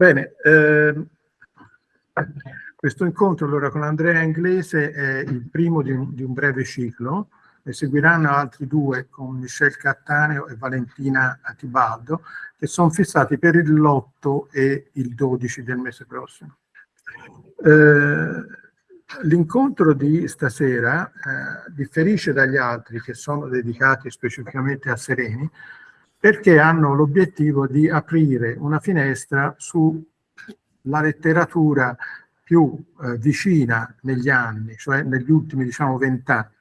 Bene, eh, questo incontro allora con Andrea Inglese è il primo di un, di un breve ciclo, ne seguiranno altri due con Michel Cattaneo e Valentina Atibaldo, che sono fissati per il l'8 e il 12 del mese prossimo. Eh, l'incontro di stasera eh, differisce dagli altri che sono dedicati specificamente a Sereni, perché hanno l'obiettivo di aprire una finestra sulla letteratura più eh, vicina negli anni, cioè negli ultimi diciamo vent'anni.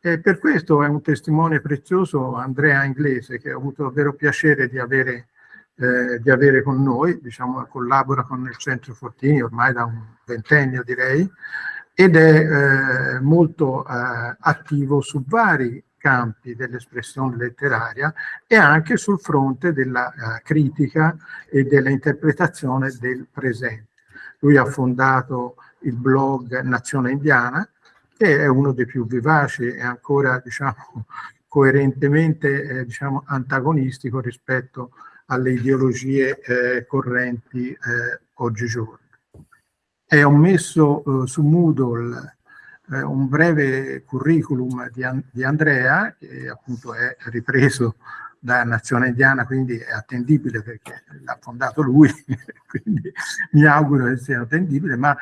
E per questo è un testimone prezioso Andrea Inglese, che ho avuto davvero piacere di avere, eh, di avere con noi, diciamo, collabora con il Centro Fortini ormai da un ventennio direi, ed è eh, molto eh, attivo su vari campi dell'espressione letteraria e anche sul fronte della uh, critica e dell'interpretazione del presente. Lui ha fondato il blog Nazione Indiana, che è uno dei più vivaci e ancora diciamo, coerentemente eh, diciamo, antagonistico rispetto alle ideologie eh, correnti eh, oggigiorno. E ho messo eh, su Moodle eh, un breve curriculum di, di, Andrea, che appunto è ripreso da Nazione Indiana, quindi è attendibile perché l'ha fondato lui, quindi mi auguro che sia attendibile, ma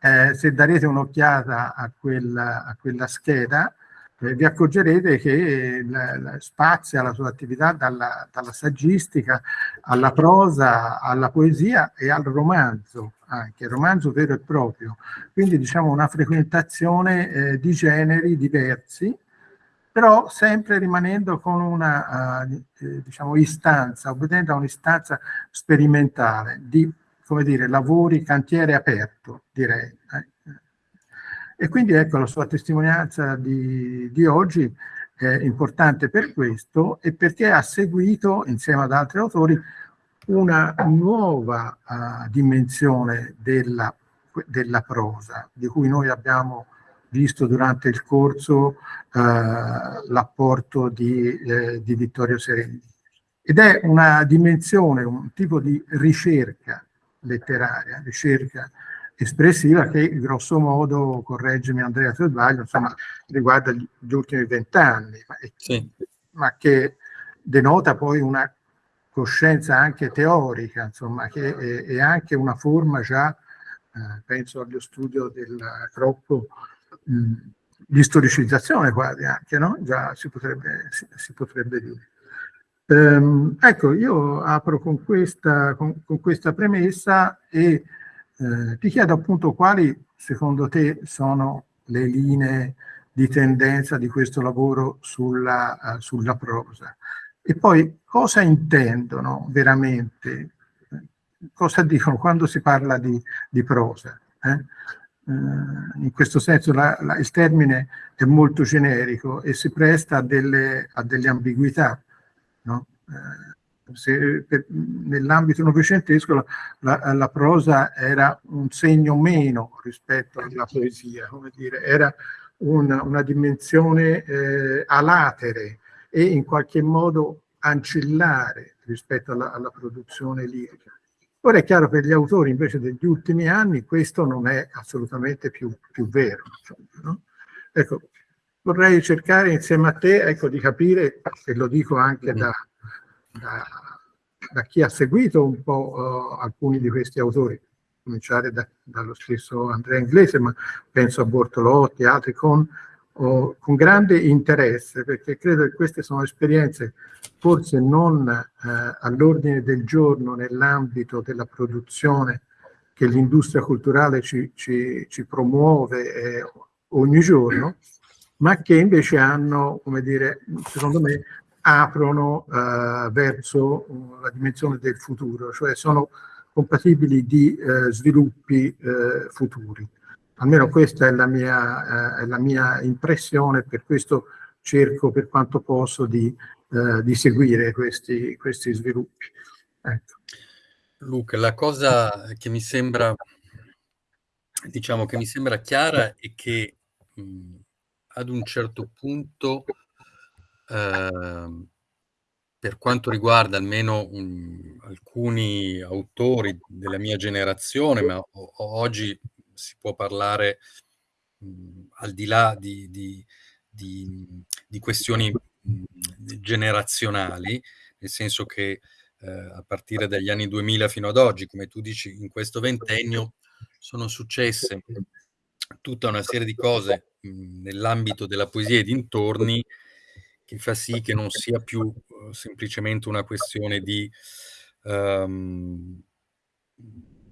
eh, se darete un'occhiata a, a, quella scheda, eh, vi accorgerete che la, la, spazia la sua attività dalla, dalla, saggistica alla prosa, alla poesia e al romanzo, anche romanzo vero e proprio. Quindi diciamo una frequentazione eh, di generi diversi, però sempre rimanendo con una uh, diciamo, istanza, obbedendo a un'istanza sperimentale di come dire, lavori, cantiere aperto, direi. Eh. E quindi ecco la sua testimonianza di, di oggi è importante per questo e perché ha seguito, insieme ad altri autori, una nuova uh, dimensione della, della, prosa, di cui noi abbiamo visto durante il corso uh, l'apporto di, eh, di Vittorio Sereni. Ed è una dimensione, un tipo di ricerca letteraria, ricerca espressiva che grosso modo, correggimi Andrea se sbaglio, insomma, riguarda gli, ultimi vent'anni, ma, sì. ma, che denota poi una coscienza anche teorica, insomma, che è, è anche una forma già, eh, penso allo studio del Crocco, mh, di storicizzazione quasi anche, no? Già si potrebbe, si, si potrebbe dire. Ehm, ecco, io apro con questa, con, con questa premessa e eh, ti chiedo appunto quali secondo te sono le linee di tendenza di questo lavoro sulla, uh, sulla prosa e poi cosa intendono veramente, cosa dicono quando si parla di, di prosa. Eh? Uh, in questo senso la, la, il termine è molto generico e si presta a delle, a delle ambiguità. No? Eh, nell'ambito novecentesco la, la, prosa era un segno meno rispetto alla poesia, dire, era una, una dimensione eh, alatere e in qualche modo ancillare rispetto alla, alla, produzione lirica. Ora è chiaro per gli autori invece degli ultimi anni questo non è assolutamente più, più vero. No? Ecco, vorrei cercare insieme a te ecco, di capire, e lo dico anche da, da, da chi ha seguito un po' uh, alcuni di questi autori, cominciare da, dallo stesso Andrea Inglese, ma penso a Bortolotti altri, con, con, grande interesse, perché credo che queste sono esperienze forse non uh, all'ordine del giorno nell'ambito della produzione che l'industria culturale ci, ci, ci promuove eh, ogni giorno, ma che invece hanno, come dire, secondo me, aprono eh, verso la dimensione del futuro, cioè sono compatibili di eh, sviluppi eh, futuri. Almeno questa è la, mia, eh, è la, mia, impressione, per questo cerco per quanto posso di, eh, di seguire questi, questi sviluppi. Ecco. Luca, la cosa che mi sembra, diciamo, che mi sembra chiara è che mh, ad un certo punto Ehm, per quanto riguarda almeno un alcuni autori della mia generazione, ma oggi si può parlare mh, al di là di, di, di, di questioni mh, generazionali, nel senso che eh, a partire dagli anni 2000 fino ad oggi, come tu dici, in questo ventennio sono successe tutta una serie di cose nell'ambito della poesia e dintorni che fa sì che non sia più uh, semplicemente una questione di um,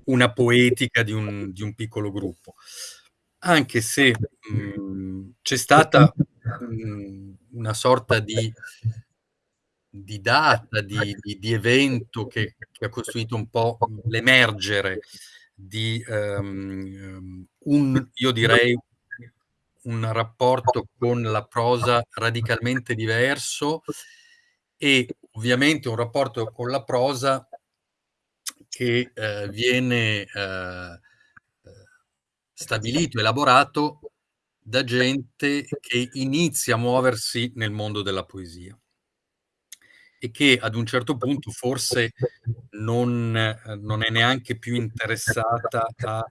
una poetica di un, di un, piccolo gruppo. Anche se c'è stata mh, una sorta di, di data, di, di, di evento che, che, ha costruito un po' l'emergere di um, un, io direi, un rapporto con la prosa radicalmente diverso e ovviamente un rapporto con la prosa che eh, viene eh, stabilito, elaborato da gente che inizia a muoversi nel mondo della poesia e che ad un certo punto forse non, non è neanche più interessata a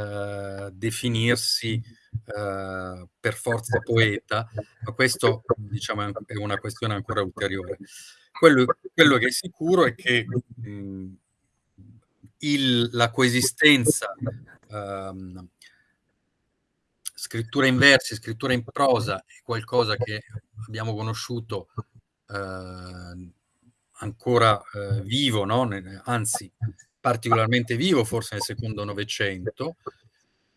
uh, definirsi uh, per forza poeta, ma questo diciamo è una questione ancora ulteriore. Quello, quello che è sicuro è che mh, il, la coesistenza um, scrittura in versi, scrittura in prosa è qualcosa che abbiamo conosciuto eh, ancora eh, vivo, no? anzi particolarmente vivo forse nel secondo Novecento.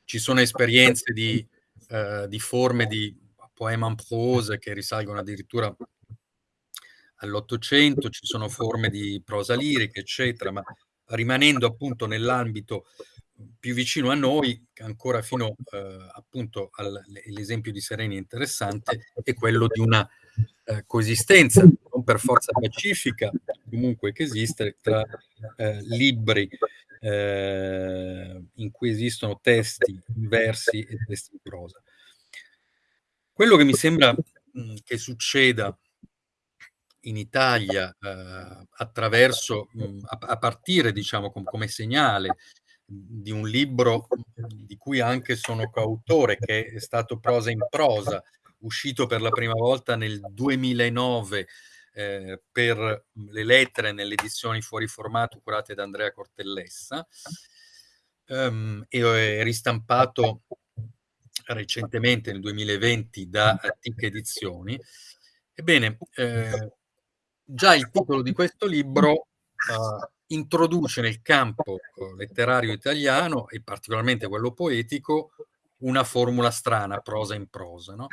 Ci sono esperienze di, eh, di forme di poema en prose che risalgono addirittura all'Ottocento, ci sono forme di prosa lirica, eccetera, ma rimanendo appunto nell'ambito più vicino a noi, ancora fino eh, appunto all'esempio di Sereni interessante, è quello di una eh, coesistenza, non per forza pacifica, comunque che esiste, tra eh, libri eh, in cui esistono testi versi e testi in prosa. Quello che mi sembra mh, che succeda in Italia eh, attraverso, mh, a, a, partire diciamo com come segnale di un libro di cui anche sono coautore, che è stato Prosa in prosa, uscito per la prima volta nel 2009 eh, per le lettere nelle edizioni fuori formato curate da Andrea Cortellessa um, e è ristampato recentemente nel 2020 da TIC Edizioni. Ebbene, eh, già il titolo di questo libro uh, introduce nel campo letterario italiano, e particolarmente quello poetico, una formula strana, prosa in prosa, no?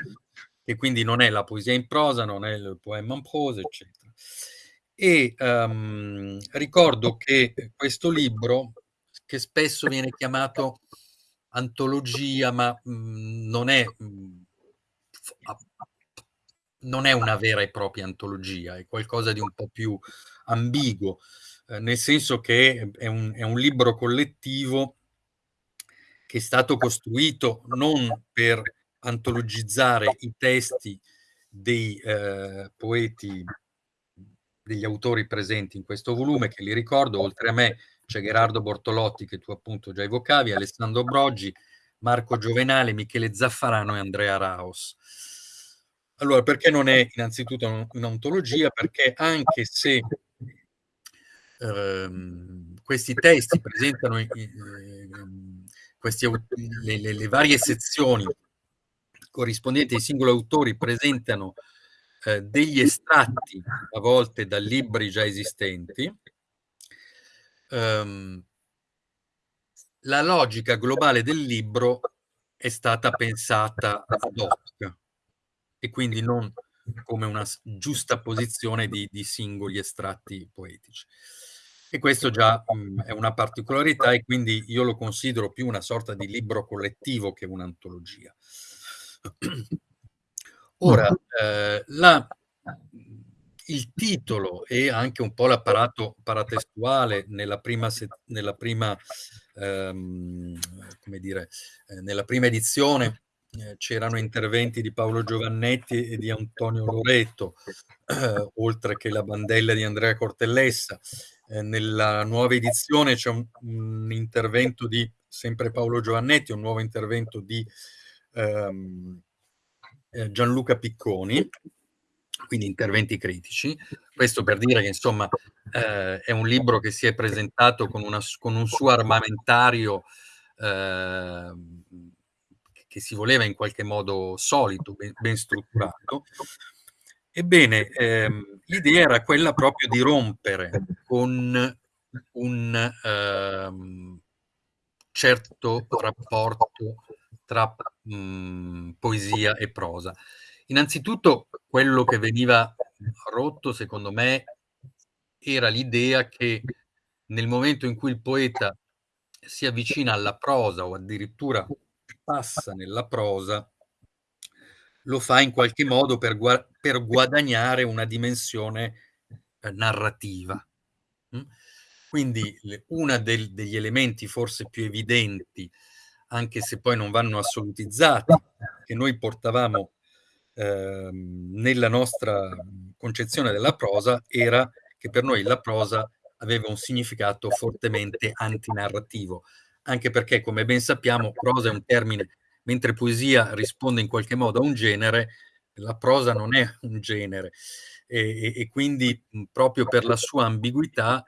E quindi non è la poesia in prosa, non è il poema in prosa, eccetera. E um, ricordo che questo libro, che spesso viene chiamato antologia, ma mh, mhmm, non è mh, mhmm, non è una vera e propria antologia, è qualcosa di un po' più ambiguo, eh, nel senso che è un, è un libro collettivo che è stato costruito non per antologizzare i testi dei eh, poeti, degli autori presenti in questo volume, che li ricordo, oltre a me c'è Gerardo Bortolotti, che tu appunto già evocavi, Alessandro Broggi, Marco Giovenale, Michele Zaffarano e Andrea Raos. Allora, perché non è innanzitutto un'ontologia? Perché anche se ehm, questi testi presentano eh, questi, le, le, le, varie sezioni corrispondenti ai singoli autori presentano eh, degli estratti a volte da libri già esistenti. Um, la logica globale del libro è stata pensata ad hoc e quindi non come una giusta posizione di, di singoli estratti poetici. E questo già mh, mhmm, è una particolarità e quindi io lo considero più una sorta di libro collettivo che un'antologia. Ora, eh, la, il titolo e anche un po' l'apparato paratestuale nella prima, nella prima, ehm, dire, eh, nella prima edizione eh, c'erano interventi di Paolo Giovannetti e di Antonio Loreto, eh, oltre che la bandella di Andrea Cortellessa, eh, nella nuova edizione c'è un, un, intervento di sempre Paolo Giovannetti, un nuovo intervento di ehm, eh, Gianluca Picconi, quindi interventi critici. Questo per dire che insomma eh, è un libro che si è presentato con, una, con un suo armamentario eh, che si voleva in qualche modo solito, ben, ben strutturato. Ebbene, ehm, l'idea era quella proprio di rompere con un ehm, certo rapporto tra mh, mhmm, poesia e prosa. Innanzitutto quello che veniva rotto, secondo me, era l'idea che nel momento in cui il poeta si avvicina alla prosa o addirittura passa nella prosa, lo fa in qualche modo per, gua per guadagnare una dimensione eh, narrativa. Mm? Quindi uno degli elementi forse più evidenti, anche se poi non vanno assolutizzati, che noi portavamo eh, nella nostra concezione della prosa, era che per noi la prosa aveva un significato fortemente antinarrativo, anche perché, come ben sappiamo, prosa è un termine, mentre poesia risponde in qualche modo a un genere, la prosa non è un genere e, e, quindi proprio per la sua ambiguità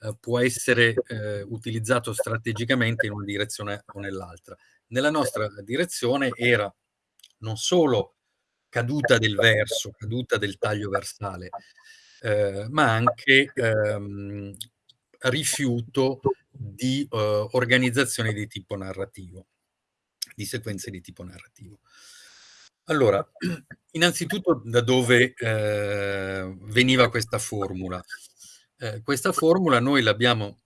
eh, può essere eh, utilizzato strategicamente in una direzione o nell'altra. Nella nostra direzione era non solo caduta del verso, caduta del taglio versale, eh, ma anche ehm, rifiuto di uh, organizzazione di tipo narrativo, di sequenze di tipo narrativo. Allora, innanzitutto da dove eh, veniva questa formula? Eh, questa formula noi l'abbiamo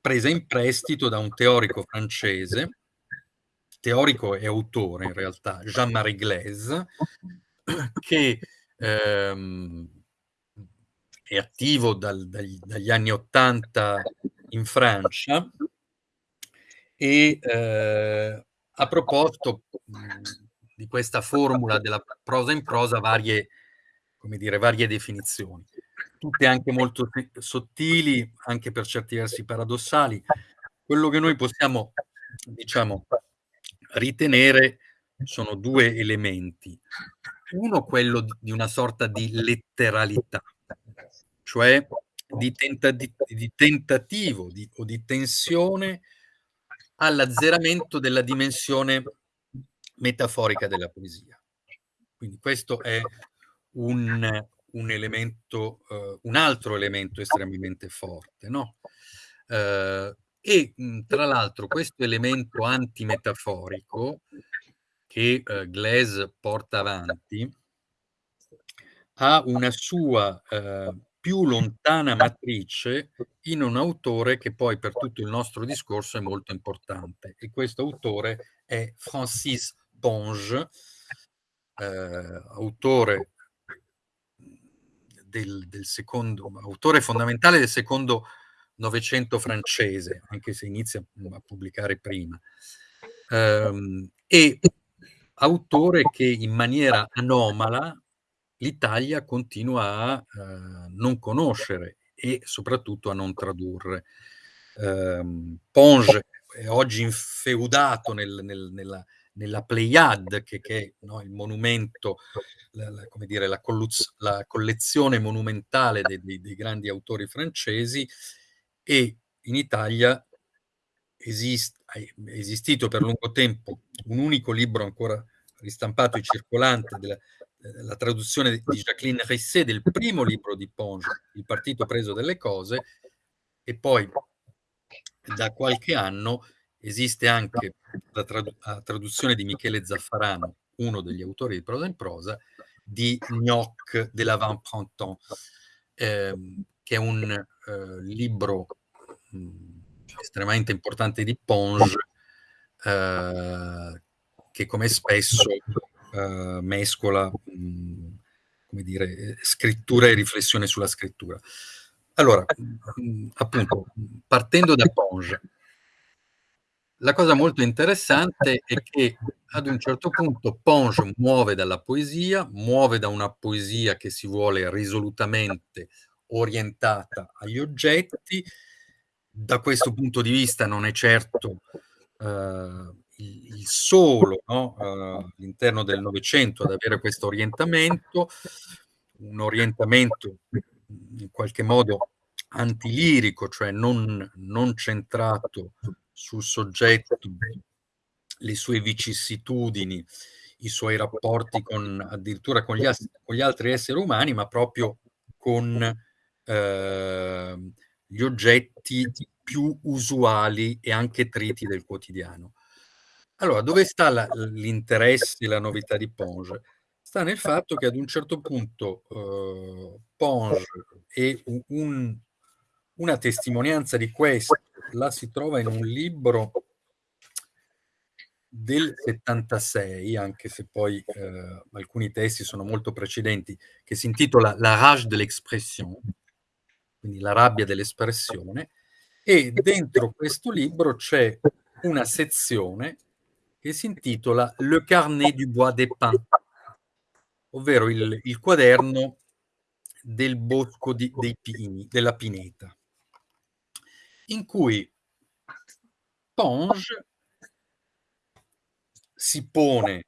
presa in prestito da un teorico francese, teorico e autore in realtà, Jean-Marie Glaise, che ehm, è attivo dal, dagli, dagli, anni Ottanta in Francia e eh, ha proposto mh, di questa formula della prosa in prosa varie, come dire, varie definizioni, tutte anche molto sottili, anche per certi versi paradossali. Quello che noi possiamo, diciamo, ritenere sono due elementi. Uno, quello di una sorta di letteralità, cioè di, tentati di tentativo di, o di tensione all'azzeramento della dimensione metaforica della poesia. Quindi questo è un, un elemento, uh, un altro elemento estremamente forte, no? Uh, e tra l'altro questo elemento antimetaforico che uh, Glaise porta avanti ha una sua uh, più lontana matrice in un autore che poi per tutto il nostro discorso è molto importante. E questo autore è Francis Ponge, eh, autore del, del, secondo, autore fondamentale del secondo Novecento francese, anche se inizia a pubblicare prima, um, e autore che in maniera anomala l'Italia continua a eh, non conoscere e soprattutto a non tradurre. Eh, Ponge è oggi infeudato nel, nel, nella, nella Pleiade, che, che è no, il monumento, la, la, come dire, la, la collezione monumentale dei, dei, dei, grandi autori francesi, e in Italia esist, è esistito per lungo tempo un unico libro ancora ristampato e circolante della, la traduzione di Jacqueline Risset del primo libro di Ponge, Il partito preso delle cose, e poi da qualche anno esiste anche la, tradu la traduzione di Michele Zaffarano, uno degli autori di prosa in prosa, di Gnoc de l'Avant-Printemps, ehm, che è un eh, libro mh, estremamente importante di Ponge, eh, che come spesso uh, mescola, mh, mm, come dire, scrittura e riflessione sulla scrittura. Allora, mh, mm, appunto, partendo da Ponge, la cosa molto interessante è che ad un certo punto Ponge muove dalla poesia, muove da una poesia che si vuole risolutamente orientata agli oggetti. Da questo punto di vista non è certo eh, il, il, solo no? eh, all'interno del Novecento ad avere questo orientamento, un orientamento in qualche modo antilirico, cioè non, non centrato sul soggetto, le sue vicissitudini, i suoi rapporti con addirittura con gli, con gli altri esseri umani, ma proprio con eh, gli oggetti più usuali e anche triti del quotidiano. Allora, dove sta l'interesse e la novità di Ponge? Sta nel fatto che ad un certo punto eh, Ponge e un, una testimonianza di questo la si trova in un libro del 76, anche se poi eh, alcuni testi sono molto precedenti, che si intitola La rage de l'expression, quindi la rabbia dell'espressione, e dentro questo libro c'è una sezione che si intitola Le carnet du bois des pins, ovvero il, il quaderno del bosco di, dei pini, della pineta, in cui Ponge si pone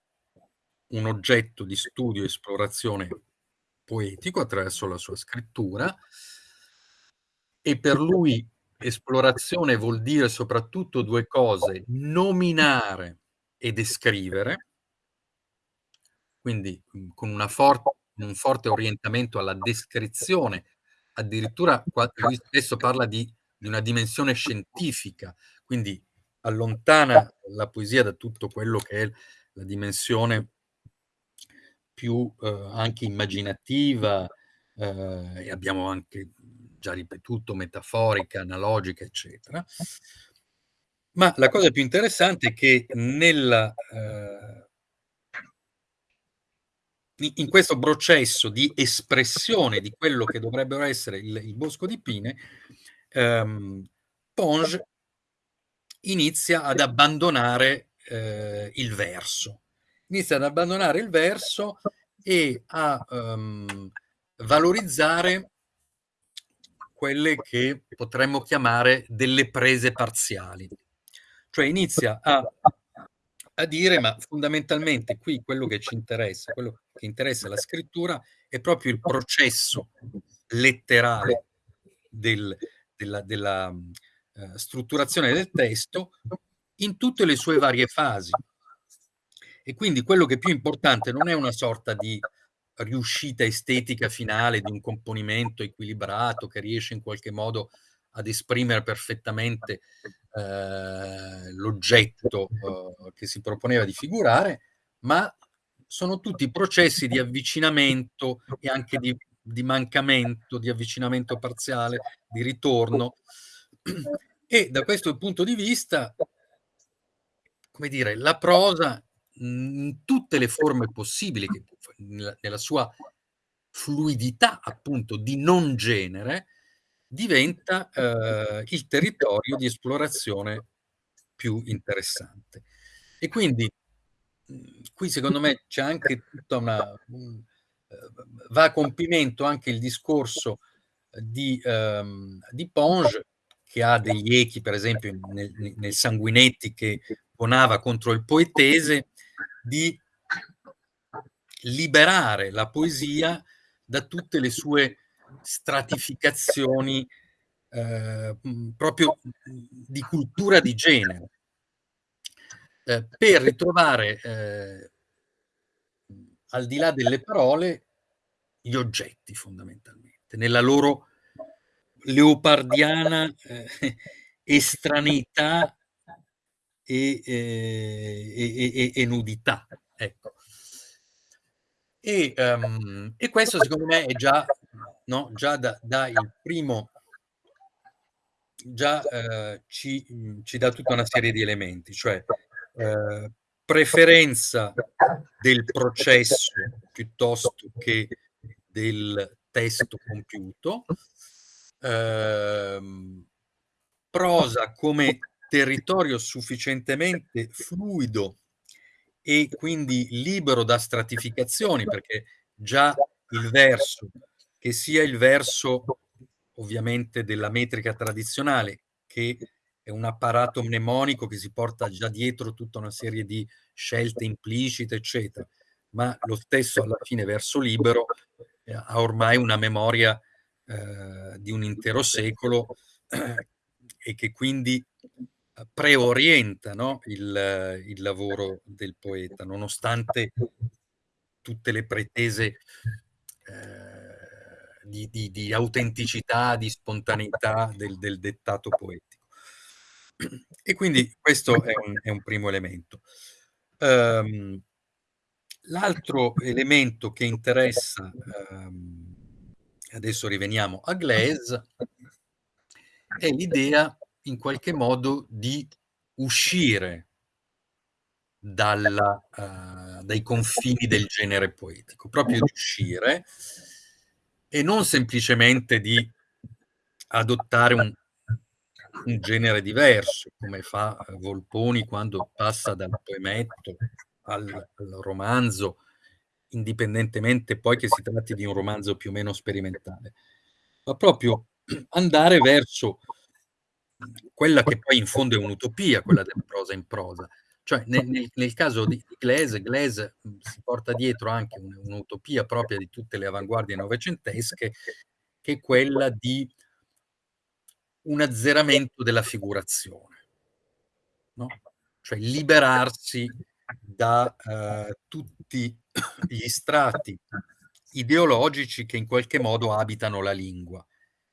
un oggetto di studio e esplorazione poetico attraverso la sua scrittura e per lui esplorazione vuol dire soprattutto due cose, nominare e descrivere, quindi con una forte, un forte orientamento alla descrizione, addirittura lui spesso parla di, di una dimensione scientifica, quindi allontana la poesia da tutto quello che è la dimensione più eh, anche immaginativa, eh, e abbiamo anche già ripetuto, metaforica, analogica, eccetera. Ma la cosa più interessante è che nella, eh, in questo processo di espressione di quello che dovrebbero essere il, il bosco di Pine, ehm, Ponge inizia ad abbandonare eh, il verso. Inizia ad abbandonare il verso e a um, valorizzare quelle che potremmo chiamare delle prese parziali. Cioè inizia a, a dire, ma fondamentalmente qui quello che ci interessa, quello che interessa la scrittura, è proprio il processo letterale del, della, della eh, strutturazione del testo in tutte le sue varie fasi. E quindi quello che è più importante non è una sorta di riuscita estetica finale di un componimento equilibrato che riesce in qualche modo ad esprimere perfettamente eh, l'oggetto eh, che si proponeva di figurare, ma sono tutti processi di avvicinamento e anche di, di mancamento, di avvicinamento parziale, di ritorno, e da questo punto di vista, come dire, la prosa in tutte le forme possibili, nella, nella sua fluidità appunto di non genere, diventa eh, il territorio di esplorazione più interessante. E quindi qui secondo me c'è anche tutta una... Un, va a compimento anche il discorso di, um, di Ponge che ha degli echi, per esempio, nel, nel Sanguinetti che ponava contro il poetese, di liberare la poesia da tutte le sue stratificazioni eh, proprio di cultura di genere, eh, per ritrovare eh, al di là delle parole gli oggetti fondamentalmente, nella loro leopardiana eh, estraneità e, eh, e, e, e, nudità. Ecco. E, um, e, questo secondo me è già, no, già da, da il primo, già eh, ci, ci, dà tutta una serie di elementi, cioè eh, preferenza del processo piuttosto che del testo compiuto, ehm, prosa come territorio sufficientemente fluido e quindi libero da stratificazioni, perché già il verso, che sia il verso ovviamente della metrica tradizionale, che è un apparato mnemonico che si porta già dietro tutta una serie di scelte implicite, eccetera, ma lo stesso alla fine verso libero eh, ha ormai una memoria eh, di un intero secolo eh, e che quindi preorienta no? il, il, lavoro del poeta, nonostante tutte le pretese eh, di, di, di, autenticità, di spontaneità del, del, dettato poetico. E quindi questo è un, è un primo elemento. Um, L'altro elemento che interessa, um, adesso riveniamo a Glaise, è l'idea in qualche modo di uscire dalla, uh, dai confini del genere poetico, proprio di uscire e non semplicemente di adottare un, un genere diverso, come fa Volponi quando passa dal poemetto al, al romanzo, indipendentemente poi che si tratti di un romanzo più o meno sperimentale, ma proprio andare verso quella che poi in fondo è un'utopia, quella della prosa in prosa. Cioè nel, nel, nel caso di Glaise, Glaise si porta dietro anche un'utopia propria di tutte le avanguardie novecentesche, che è quella di un azzeramento della figurazione, no? cioè liberarsi da uh, tutti gli strati ideologici che in qualche modo abitano la lingua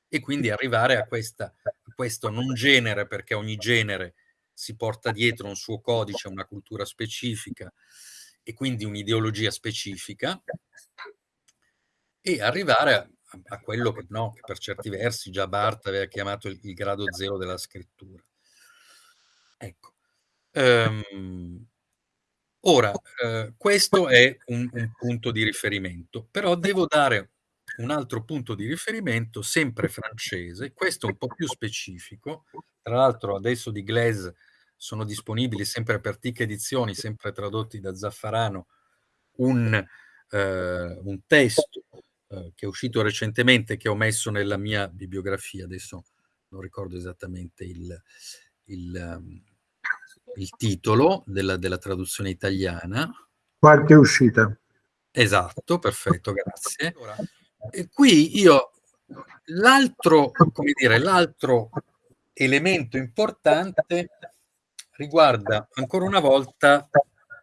e quindi arrivare a, questa, a questo non genere, perché ogni genere si porta dietro un suo codice, una cultura specifica e quindi un'ideologia specifica, e arrivare a, a quello che, no, che, per certi versi già Barthes aveva chiamato il, il grado zero della scrittura. Ecco. Um, ora, uh, questo è un, un punto di riferimento, però devo dare un altro punto di riferimento, sempre francese, questo un po' più specifico, tra l'altro adesso di Glaise sono disponibili sempre per TIC Edizioni, sempre tradotti da Zaffarano, un, eh, un testo eh, che è uscito recentemente, che ho messo nella mia bibliografia, adesso non ricordo esattamente il, il, um, il titolo della, della traduzione italiana. Qualche uscita. Esatto, perfetto, grazie. E qui io l'altro, come dire, l'altro elemento importante riguarda ancora una volta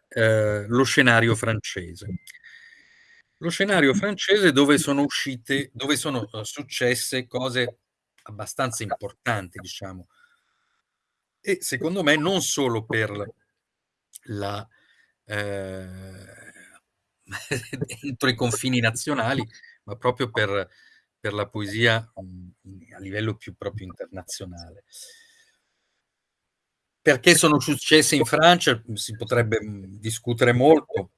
eh, lo scenario francese. Lo scenario francese dove sono uscite, dove sono uh, successe cose abbastanza importanti, diciamo. E secondo me non solo per la eh, entro i confini nazionali, ma proprio per, per la poesia a livello più proprio internazionale. Perché sono successe in Francia? Si potrebbe discutere molto.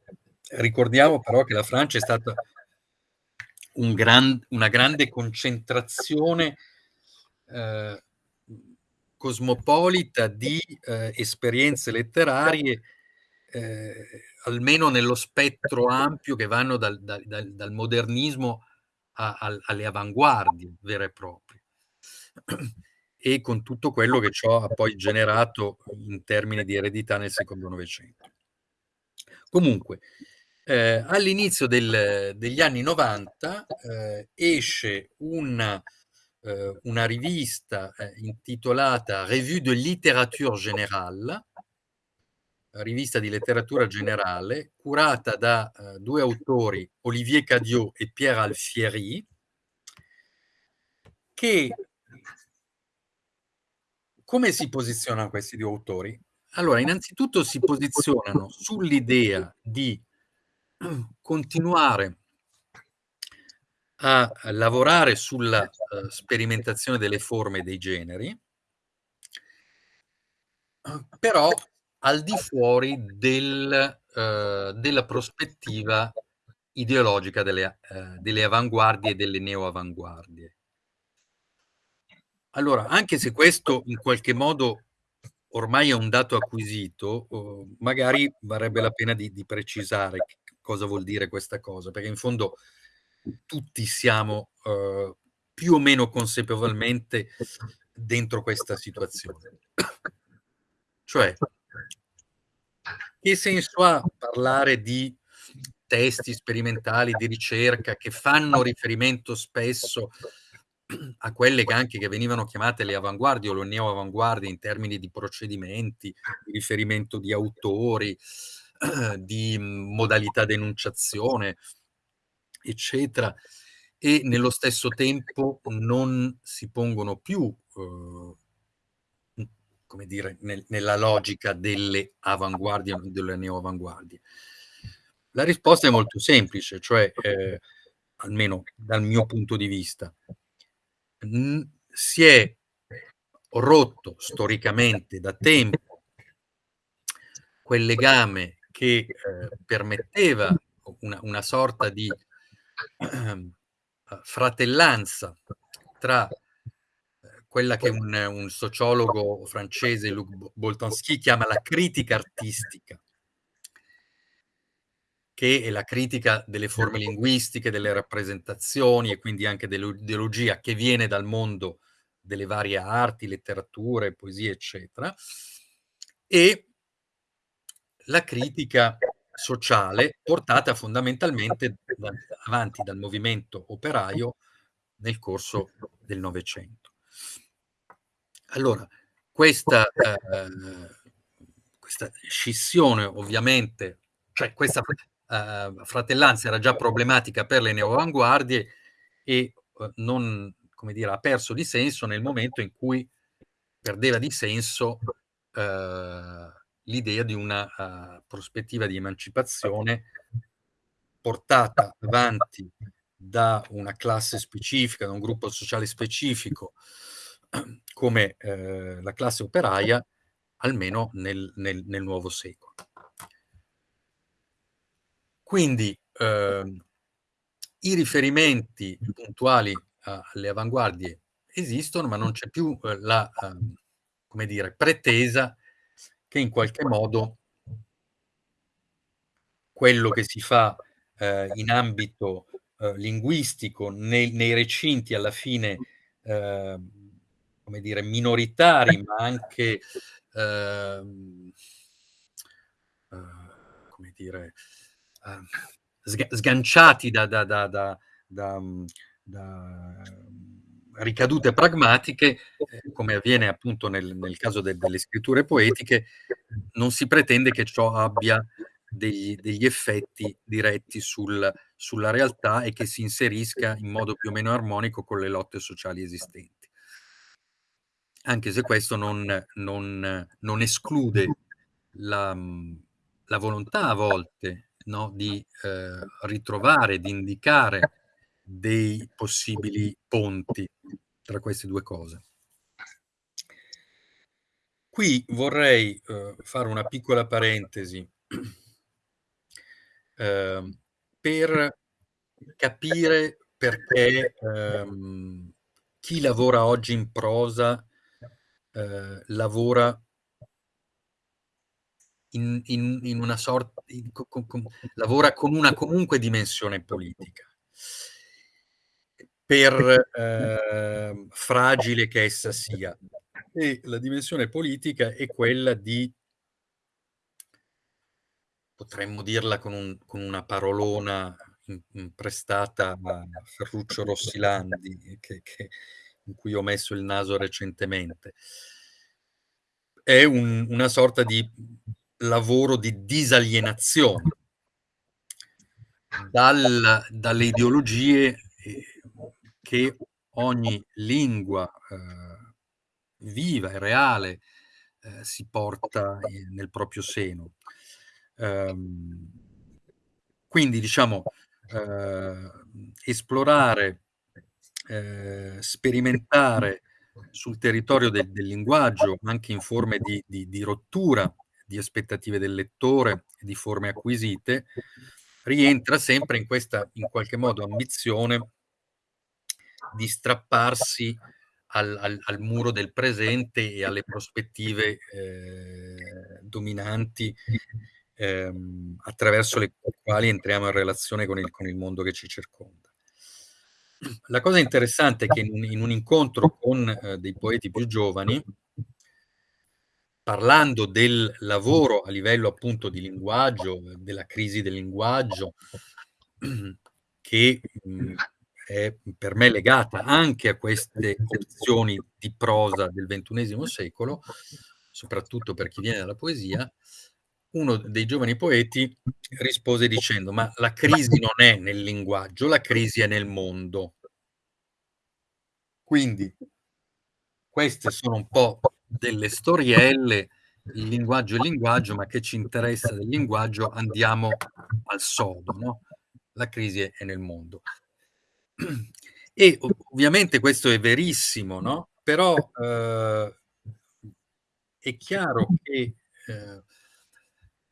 Ricordiamo però che la Francia è stata un gran, una grande concentrazione eh, cosmopolita di eh, esperienze letterarie eh, almeno nello spettro ampio che vanno dal, dal, dal modernismo a, a, alle avanguardie vere e proprie e con tutto quello che ciò ha poi generato in termini di eredità nel secondo Novecento. Comunque, eh, all'inizio degli anni 90 eh, esce una, eh, una rivista eh, intitolata Revue de littérature générale, rivista di letteratura generale, curata da uh, due autori, Olivier Cadiot e Pierre Alfieri, che come si posizionano questi due autori? Allora, innanzitutto si posizionano sull'idea di continuare a lavorare sulla uh, sperimentazione delle forme e dei generi, però al di fuori del, uh, della prospettiva ideologica delle, uh, delle avanguardie e delle neoavanguardie. Allora, anche se questo in qualche modo ormai è un dato acquisito, uh, magari varrebbe la pena di, di precisare cosa vuol dire questa cosa, perché in fondo tutti siamo più o meno consapevolmente dentro questa situazione. Cioè, che senso ha parlare di testi sperimentali di ricerca che fanno riferimento spesso a quelle che anche che venivano chiamate le avanguardie o le neoavanguardie in termini di procedimenti, di riferimento di autori, di modalità d'enunciazione, eccetera, e nello stesso tempo non si pongono più, eh, come dire, nel, nella logica delle avanguardie o delle neoavanguardie. La risposta è molto semplice, cioè, eh, almeno dal mio punto di vista, si è rotto storicamente da tempo quel legame che eh, permetteva una, una, sorta di eh, fratellanza tra eh, quella che un, un, sociologo francese, Luc Boltanski, chiama la critica artistica, che è la critica delle forme linguistiche, delle rappresentazioni e quindi anche dell'ideologia che viene dal mondo delle varie arti, letterature, poesie, eccetera, e la critica sociale portata fondamentalmente da, avanti dal movimento operaio nel corso del Novecento. Allora, questa, eh, questa scissione ovviamente, cioè questa eh, fratellanza era già problematica per le neoavanguardie e eh, non, come dire, ha perso di senso nel momento in cui perdeva di senso eh, l'idea di una uh, prospettiva di emancipazione portata avanti da una classe specifica, da un gruppo sociale specifico, come eh, la classe operaia, almeno nel, nel, nel nuovo secolo. Quindi eh, i riferimenti puntuali alle avanguardie esistono, ma non c'è più eh, la, eh, come dire, pretesa che in qualche modo quello che si fa eh, in ambito eh, linguistico nei, nei, recinti alla fine, eh, come dire, minoritari, ma anche, ehm, eh, come dire, eh, sganciati da, da, da, da ricadute pragmatiche, come avviene appunto nel, nel caso de, delle scritture poetiche, non si pretende che ciò abbia degli, degli effetti diretti sul, sulla realtà e che si inserisca in modo più o meno armonico con le lotte sociali esistenti. Anche se questo non, non, non esclude la, la, volontà a volte no, di eh, ritrovare, di indicare dei possibili ponti tra queste due cose. Qui vorrei eh, fare una piccola parentesi eh, per capire perché ehm, chi lavora oggi in prosa eh, lavora in, in, in, una sorta, in, con, con, lavora con una comunque dimensione politica per eh, fragile che essa sia. E la dimensione politica è quella di, potremmo dirla con, un, con una parolona prestata a Ferruccio Rossilandi, che, che, in cui ho messo il naso recentemente. È un, una sorta di lavoro di disalienazione dal, dalle ideologie che ogni lingua eh, viva e reale eh, si porta nel proprio seno. Um, quindi, diciamo, eh, esplorare, eh, sperimentare sul territorio del, del, linguaggio, anche in forme di, di, di rottura di aspettative del lettore, di forme acquisite, rientra sempre in questa, in qualche modo, ambizione di strapparsi al, al, al, muro del presente e alle prospettive eh, dominanti ehm, attraverso le quali entriamo in relazione con il, con il mondo che ci circonda. La cosa interessante è che in un in un incontro con, ehm, dei poeti più giovani parlando del lavoro a livello appunto di linguaggio, della crisi del linguaggio, che, mhmm, è per me legata anche a queste opzioni di prosa del ventunesimo secolo, soprattutto per chi viene dalla poesia, uno dei giovani poeti rispose dicendo: "Ma la crisi non è nel linguaggio, la crisi è nel mondo". Quindi queste sono un po' delle storielle, il linguaggio è linguaggio, ma che ci interessa del linguaggio, andiamo al sodo, no, la crisi è nel mondo. E ovviamente questo è verissimo, no, però, uhm, è chiaro che, ehm,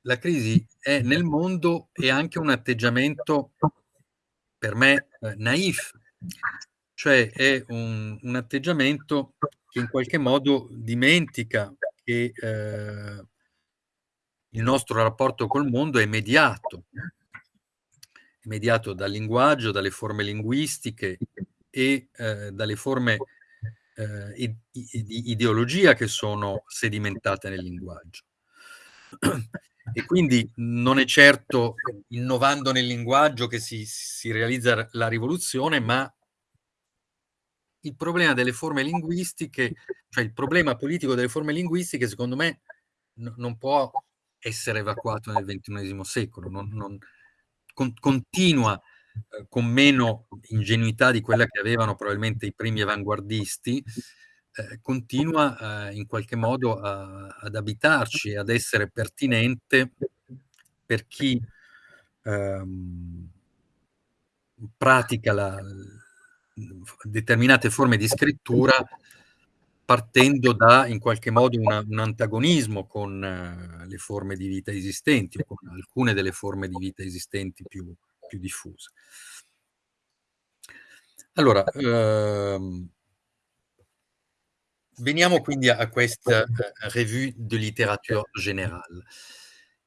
la crisi è nel mondo è anche un atteggiamento per me, ehm, naïf, cioè è un un atteggiamento che in qualche modo dimentica che, ehm il nostro rapporto col mondo è mediato. È mediato dal linguaggio, dalle forme linguistiche e, ehm, dalle forme, i di ideologia che sono sedimentate nel linguaggio. E quindi non è certo innovando nel linguaggio che si si realizza la rivoluzione, ma il problema delle forme linguistiche, cioè il problema politico delle forme linguistiche secondo me no non può essere evacuato nel ventunesimo secolo, non non con continua, ehm, con meno ingenuità di quella che avevano probabilmente i primi avanguardisti, ehm, continua, ehm, in qualche modo a ad abitarci ad essere pertinente per chi, ehm pratica la determinate forme di scrittura partendo da, in qualche modo, una un antagonismo con le forme di vita esistenti o con alcune delle forme di vita esistenti più più diffuse. Allora, uhm veniamo quindi a questa, ehm, revue de littérature générale.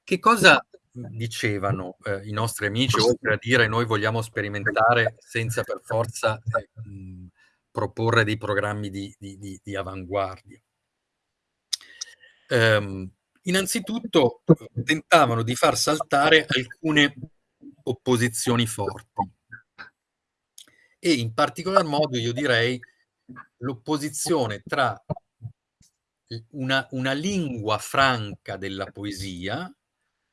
Che cosa, dicevano, ehm, i nostri amici oltre a dire: "Noi vogliamo sperimentare senza per forza, mhmm, proporre dei programmi di di di di avanguardia?" Ehm, innanzitutto, uhm, tentavano di far saltare alcune opposizioni forti. E in particolar modo io direi l'opposizione tra una una lingua franca della poesia,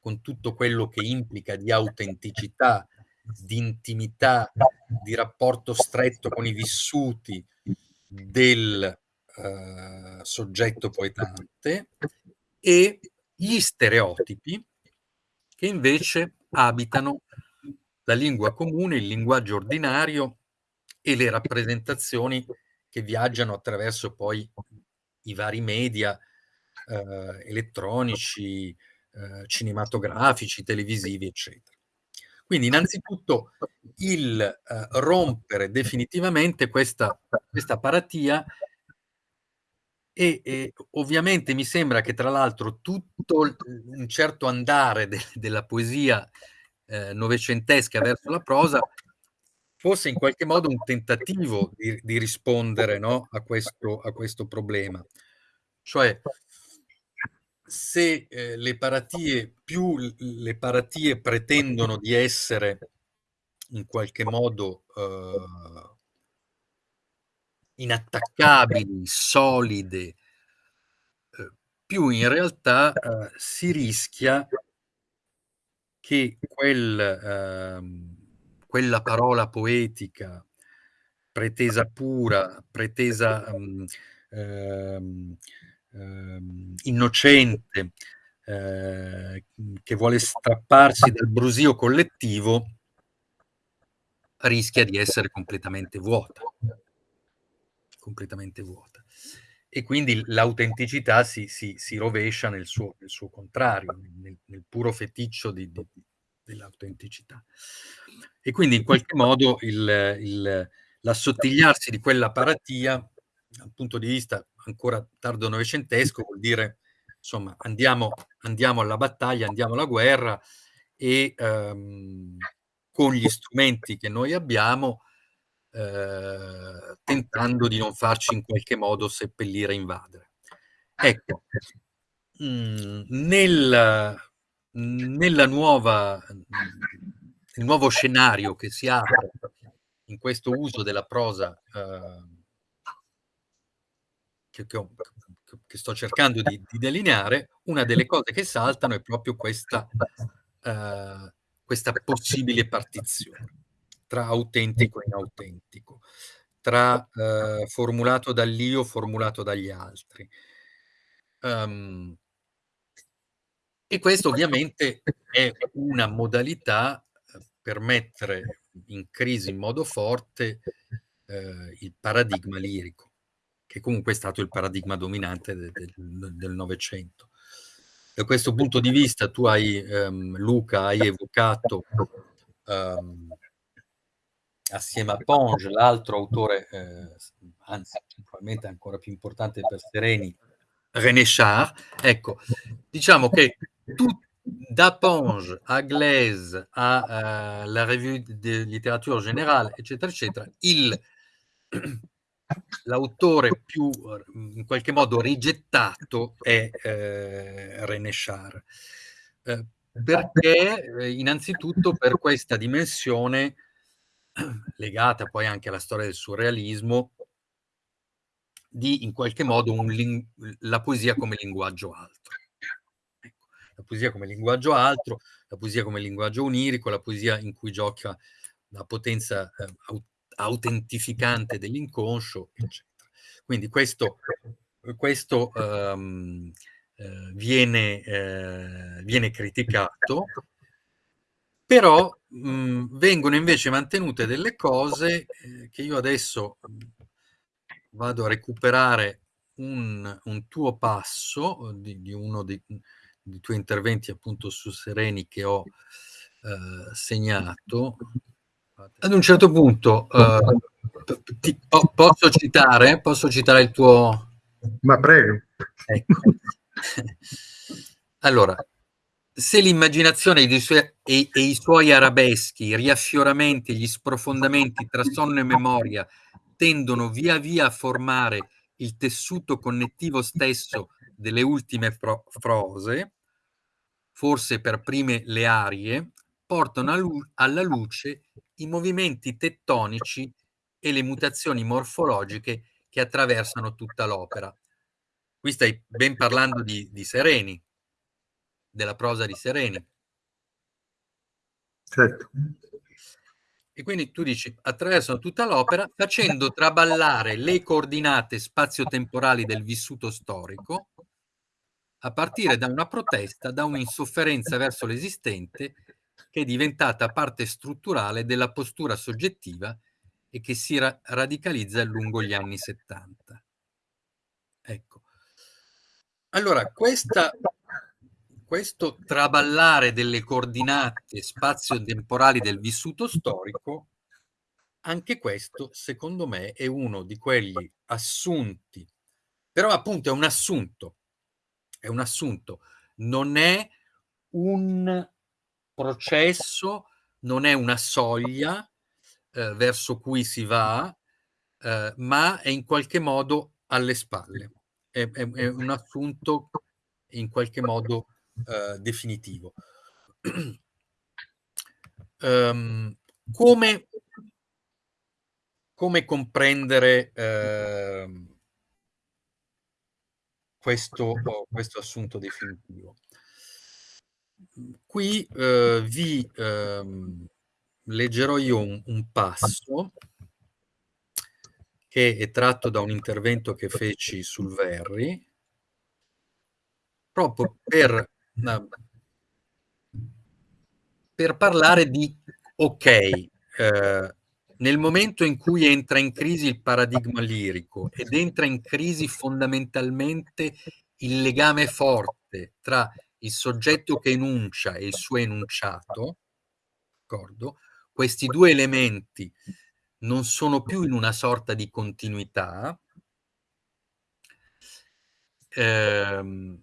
con tutto quello che implica di autenticità, di intimità, di rapporto stretto con i vissuti del, ehm, soggetto poetante, e gli stereotipi che invece abitano la lingua comune, il linguaggio ordinario e le rappresentazioni che viaggiano attraverso poi i vari media, ehm, elettronici, ehm, cinematografici, televisivi, eccetera. Quindi innanzitutto il, ehm, rompere definitivamente questa questa paratia e e ovviamente mi sembra che tra l'altro tutto un certo andare de della poesia, ehm, novecentesca verso la prosa fosse in qualche modo un tentativo di di rispondere, no, a questo a questo problema. Cioè se, ehm, le paratie più le paratie pretendono di essere in qualche modo, uhm inattaccabili, solide, uhm, più in realtà, uhm, si rischia che quel ehm, quella parola poetica, pretesa pura, pretesa, mhmm, ehm, ehm, innocente, ehm, mhmm, che vuole strapparsi dal brusio collettivo rischia di essere completamente vuota. Completamente vuota. E quindi l'autenticità si si si rovescia nel suo nel suo contrario, nel nel puro feticcio di di dell'autenticità. E quindi in qualche modo l'assottigliarsi di quella paratia, dal punto di vista ancora tardo novecentesco, vuol dire insomma andiamo andiamo alla battaglia, andiamo alla guerra e, ehm, con gli strumenti che noi abbiamo, eh, tentando di non farci in qualche modo seppellire e invadere. Ecco, mh, mm, nel, nella nuova, il nuovo scenario che si apre in questo uso della prosa eh, che, che, che, sto cercando di, di, delineare, una delle cose che saltano è proprio questa, eh, questa possibile partizione tra autentico e inautentico, tra eh, formulato dall'io, formulato dagli altri. Um, e questo ovviamente è una modalità eh, per mettere in crisi in modo forte eh, il paradigma lirico, che comunque è stato il paradigma dominante del Novecento. Da questo punto di vista tu hai, ehm, Luca, hai evocato ehm, assieme a Ponge, l'altro autore, eh, anzi probabilmente ancora più importante per Sereni, René Char. Ecco, diciamo che tu, da Ponge a Glaise a uh, la Revue de Littérature Générale, eccetera, eccetera, il, l'autore più in qualche modo rigettato è eh, René Char. Eh, perché eh, innanzitutto per questa dimensione legata poi anche alla storia del surrealismo, di in qualche modo un, la poesia come linguaggio altro. Ecco, la poesia come linguaggio altro, la poesia come linguaggio onirico, la poesia in cui gioca la potenza eh, autentificante dell'inconscio, eccetera. Quindi questo, questo um, eh, viene, eh, viene criticato però mh, mhmm, vengono invece mantenute delle cose eh, che io adesso mhmm, vado a recuperare un, un tuo passo di, di uno dei, dei, tuoi interventi appunto su Sereni che ho eh, segnato. Ad un certo punto eh, ti, po posso citare? Posso citare il tuo... Ma prego. Ecco. allora, se l'immaginazione e, e, i suoi arabeschi, i riaffioramenti gli sprofondamenti tra sonno e memoria tendono via via a formare il tessuto connettivo stesso delle ultime frose, forse per prime le arie, portano alla luce i movimenti tettonici e le mutazioni morfologiche che attraversano tutta l'opera. Qui stai ben parlando di, di Sereni, della prosa di Sereni. Certo. E quindi tu dici, attraversano tutta l'opera facendo traballare le coordinate spazio-temporali del vissuto storico a partire da una protesta, da un'insofferenza verso l'esistente che è diventata parte strutturale della postura soggettiva e che si ra radicalizza lungo gli anni 70. Ecco. Allora, questa questo traballare delle coordinate spazio-temporali del vissuto storico, anche questo, secondo me, è uno di quegli assunti, però appunto è un assunto, è un assunto, non è un processo, non è una soglia eh, verso cui si va, eh, ma è in qualche modo alle spalle. È, è, è un assunto in qualche modo eh, definitivo. um, come, come, comprendere eh, questo, questo, assunto definitivo? Qui eh, vi ehm, leggerò io un, un passo che è tratto da un intervento che feci sul Verri, proprio per per parlare di ok, eh, nel momento in cui entra in crisi il paradigma lirico ed entra in crisi fondamentalmente il legame forte tra il soggetto che enuncia e il suo enunciato, d'accordo? Questi due elementi non sono più in una sorta di continuità, ehm,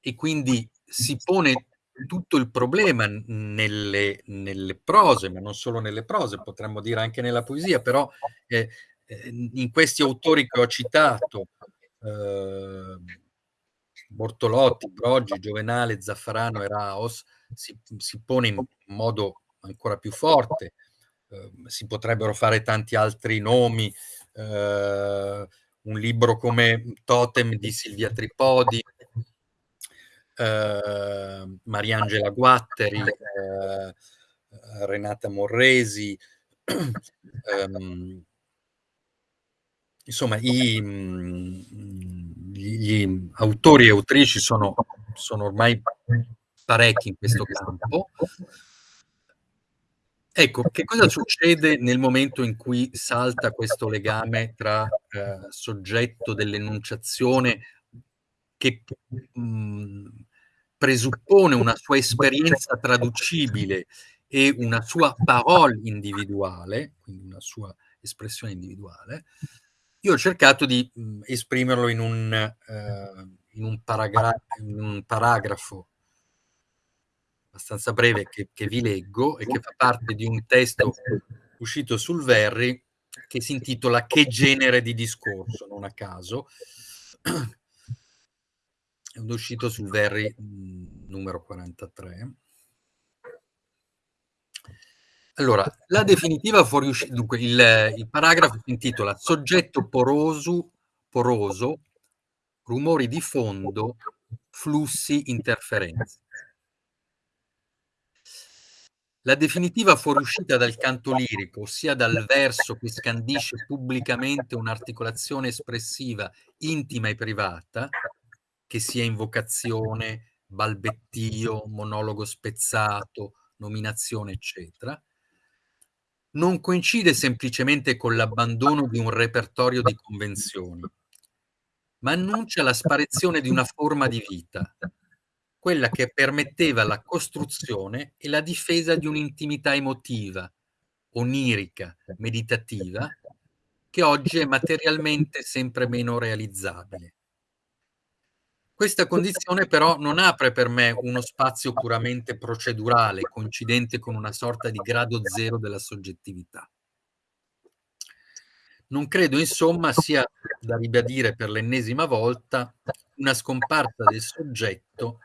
e quindi si pone tutto il problema nelle, nelle, prose, ma non solo nelle prose, potremmo dire anche nella poesia, però eh, eh in questi autori che ho citato, eh, Bortolotti, Broggi, Giovenale, Zaffarano e Raos, si, si pone in modo ancora più forte. Eh, si potrebbero fare tanti altri nomi, eh, un libro come Totem di Silvia Tripodi, eh, Mariangela Guatteri, eh, Renata Morresi, ehm, insomma i, gli, gli, autori e autrici sono, sono ormai parecchi in questo campo. Ecco, che cosa succede nel momento in cui salta questo legame tra eh, soggetto dell'enunciazione che mh, mhmm, presuppone una sua esperienza traducibile e una sua parole individuale, quindi una sua espressione individuale, io ho cercato di mh, mhmm, esprimerlo in un, eh, in, un in un, paragrafo abbastanza breve che, che, vi leggo e che fa parte di un testo uscito sul Verri che si intitola Che genere di discorso, non a caso, è uscito sul Verri mh, numero 43. Allora, la definitiva fuoriuscita, dunque il, il, paragrafo si intitola Soggetto poroso, poroso, rumori di fondo, flussi, interferenze. La definitiva fuoriuscita dal canto lirico, ossia dal verso che scandisce pubblicamente un'articolazione espressiva intima e privata, che sia invocazione, balbettio, monologo spezzato, nominazione, eccetera, non coincide semplicemente con l'abbandono di un repertorio di convenzioni, ma annuncia la sparizione di una forma di vita, quella che permetteva la costruzione e la difesa di un'intimità emotiva, onirica, meditativa, che oggi è materialmente sempre meno realizzabile. Questa condizione però non apre per me uno spazio puramente procedurale, coincidente con una sorta di grado zero della soggettività. Non credo, insomma, sia da ribadire per l'ennesima volta una scomparsa del soggetto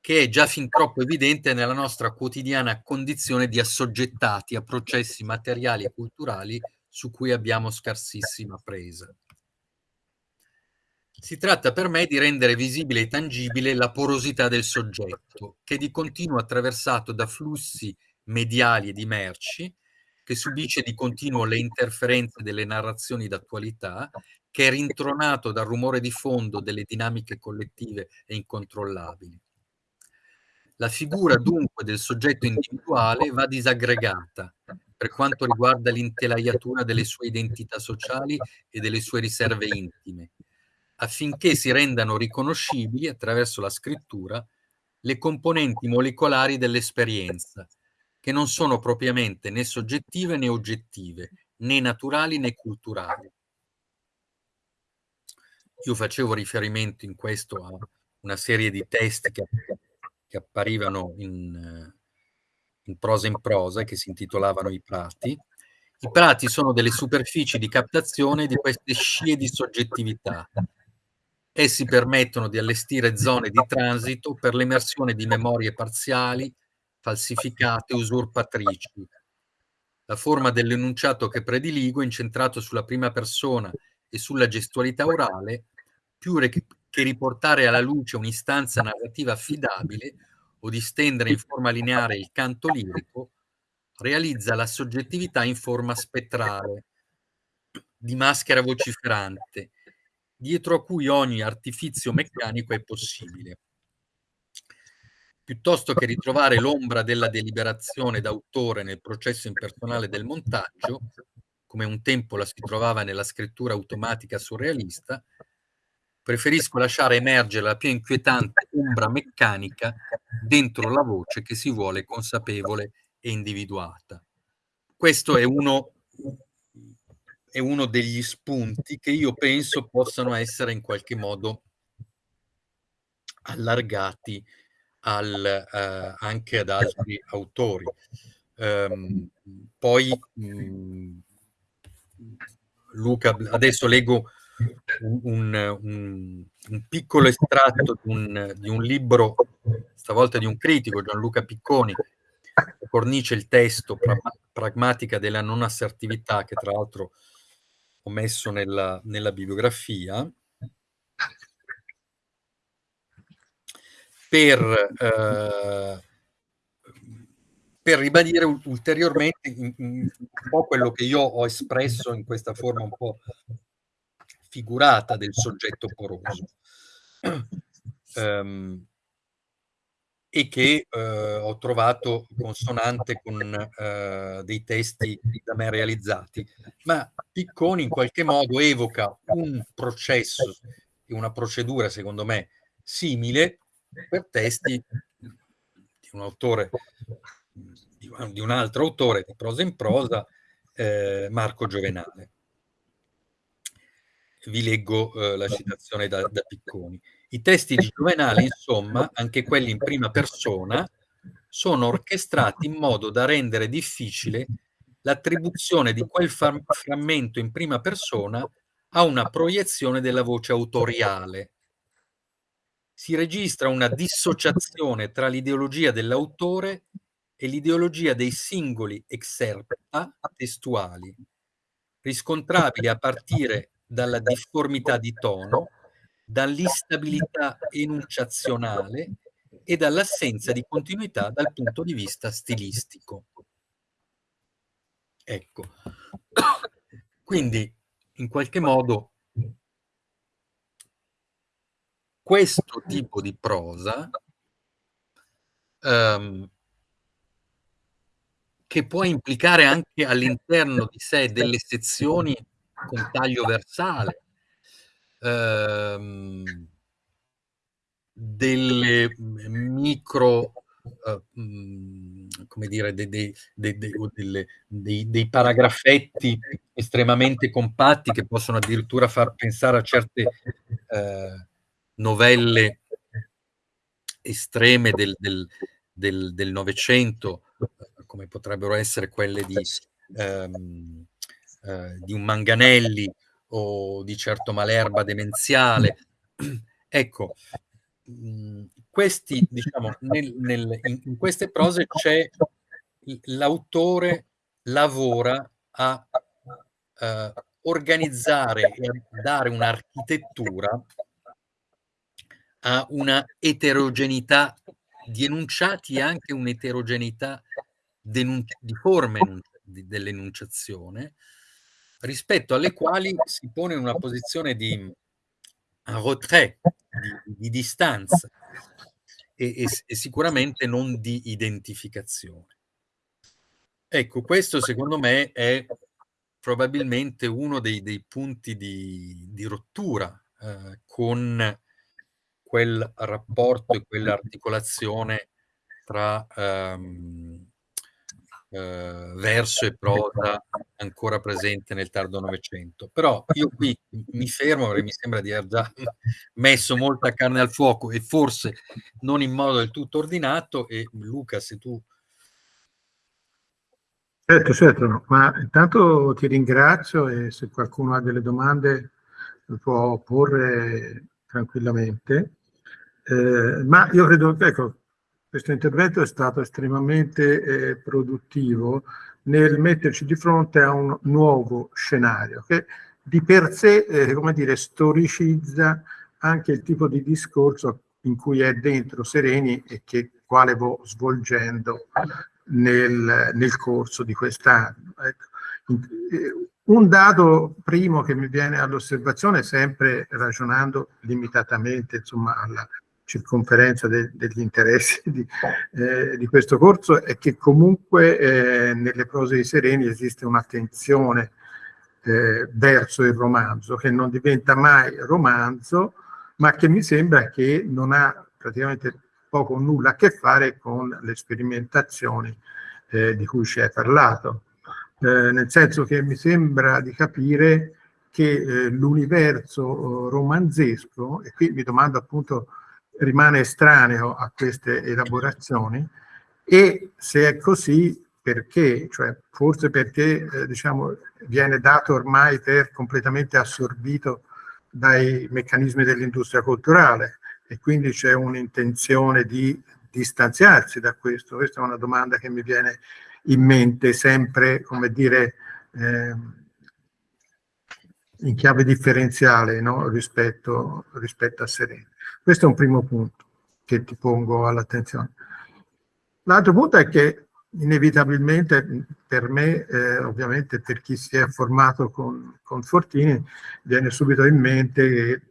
che è già fin troppo evidente nella nostra quotidiana condizione di assoggettati a processi materiali e culturali su cui abbiamo scarsissima presa. Si tratta per me di rendere visibile e tangibile la porosità del soggetto, che è di continuo attraversato da flussi mediali e di merci, che subisce di continuo le interferenze delle narrazioni d'attualità, che è rintronato dal rumore di fondo delle dinamiche collettive e incontrollabili. La figura dunque del soggetto individuale va disaggregata per quanto riguarda l'intelaiatura delle sue identità sociali e delle sue riserve intime, affinché si rendano riconoscibili attraverso la scrittura le componenti molecolari dell'esperienza, che non sono propriamente né soggettive né oggettive, né naturali né culturali. Io facevo riferimento in questo a una serie di testi che, che apparivano in, in prosa in prosa, che si intitolavano I prati. I prati sono delle superfici di captazione di queste scie di soggettività, Essi permettono di allestire zone di transito per l'emersione di memorie parziali, falsificate, usurpatrici. La forma dell'enunciato che prediligo, incentrato sulla prima persona e sulla gestualità orale, più che riportare alla luce un'istanza narrativa affidabile o di stendere in forma lineare il canto lirico, realizza la soggettività in forma spettrale, di maschera vociferante, dietro a cui ogni artifizio meccanico è possibile. Piuttosto che ritrovare l'ombra della deliberazione d'autore nel processo impersonale del montaggio, come un tempo la si trovava nella scrittura automatica surrealista, preferisco lasciare emergere la più inquietante ombra meccanica dentro la voce che si vuole consapevole e individuata. Questo è uno è uno degli spunti che io penso possano essere in qualche modo allargati al, uh, anche ad altri autori. Um, poi um, Luca, adesso leggo un, un, un piccolo estratto di un, di un, libro, stavolta di un critico, Gianluca Picconi, che fornisce il testo pra, Pragmatica della non assertività, che tra l'altro ho messo nella, nella bibliografia, per, eh, per ribadire ulteriormente un po' quello che io ho espresso in questa forma un po' figurata del soggetto poroso. Um, e che eh, ho trovato consonante con eh, dei testi da me realizzati. Ma Picconi in qualche modo evoca un processo e una procedura, secondo me, simile per testi di un autore, di un altro autore di prosa in prosa, eh, Marco Giovenale. Vi leggo eh, la citazione da, da Picconi. I testi di Giovenale, insomma, anche quelli in prima persona, sono orchestrati in modo da rendere difficile l'attribuzione di quel frammento in prima persona a una proiezione della voce autoriale. Si registra una dissociazione tra l'ideologia dell'autore e l'ideologia dei singoli exerpta testuali, riscontrabili a partire dalla difformità di tono, dall'instabilità enunciazionale e dall'assenza di continuità dal punto di vista stilistico. Ecco, quindi in qualche modo questo tipo di prosa um, che può implicare anche all'interno di sé delle sezioni con taglio versale, ehm, delle micro, uh, come dire, dei, dei, dei, dei, paragrafetti estremamente compatti che possono addirittura far pensare a certe eh, novelle estreme del, Novecento, come potrebbero essere quelle di, ehm, eh, di un Manganelli o di certo Malerba demenziale. ecco, mh, questi, diciamo, nel, nel, in, in, queste prose c'è l'autore lavora a eh, organizzare e a dare un'architettura a una eterogeneità di enunciati e anche un'eterogeneità di forme dell'enunciazione, rispetto alle quali si pone in una posizione di retrait, di, di distanza e, e, e, sicuramente non di identificazione. Ecco, questo secondo me è probabilmente uno dei, dei punti di, di rottura eh, con quel rapporto e quell'articolazione tra ehm, eh, verso e prosa ancora presente nel tardo Novecento. Però io qui mi fermo perché mi sembra di aver già messo molta carne al fuoco e forse non in modo del tutto ordinato e Luca se tu... Certo, certo, ma intanto ti ringrazio e se qualcuno ha delle domande può porre tranquillamente. Eh, ma io credo, ecco, questo intervento è stato estremamente eh, produttivo nel metterci di fronte a un nuovo scenario che di per sé, eh, come dire, storicizza anche il tipo di discorso in cui è dentro Sereni e che quale vo svolgendo nel, nel corso di quest'anno. Ecco. Eh, un dato primo che mi viene all'osservazione, sempre ragionando limitatamente insomma, alla circonferenza de, degli interessi di, eh, di, questo corso è che comunque eh, nelle prose di Sereni esiste un'attenzione eh, verso il romanzo che non diventa mai romanzo ma che mi sembra che non ha praticamente poco o nulla a che fare con le sperimentazioni eh, di cui ci hai parlato. Eh, nel senso che mi sembra di capire che eh, l'universo romanzesco e qui mi domando appunto rimane estraneo a queste elaborazioni e se è così perché? Cioè, forse perché eh, diciamo, viene dato ormai per completamente assorbito dai meccanismi dell'industria culturale e quindi c'è un'intenzione di distanziarsi da questo. Questa è una domanda che mi viene in mente sempre, come dire, eh, in chiave differenziale no? rispetto, rispetto a Serena. Questo è un primo punto che ti pongo all'attenzione. L'altro punto è che inevitabilmente per me, eh, ovviamente per chi si è formato con, con Fortini, viene subito in mente che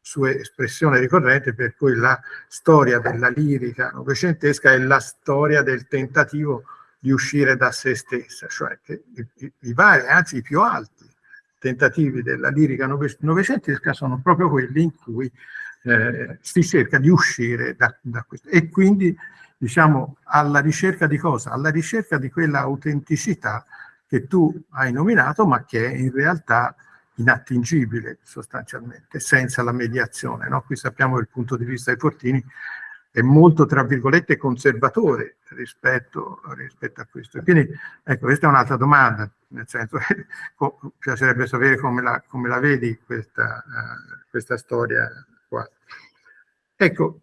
sua espressione ricorrente per cui la storia della lirica novecentesca è la storia del tentativo di uscire da se stessa, cioè che i, i vari, anzi i più alti tentativi della lirica novecentesca sono proprio quelli in cui eh, si cerca di uscire da, da questo. E quindi, diciamo, alla ricerca di cosa? Alla ricerca di quella autenticità che tu hai nominato, ma che è in realtà inattingibile sostanzialmente, senza la mediazione. No? Qui sappiamo che il punto di vista dei Fortini è molto, tra virgolette, conservatore rispetto, rispetto a questo. Quindi, ecco, questa è un'altra domanda, nel senso piacerebbe sapere come la, come la vedi questa, uh, questa storia. Ecco,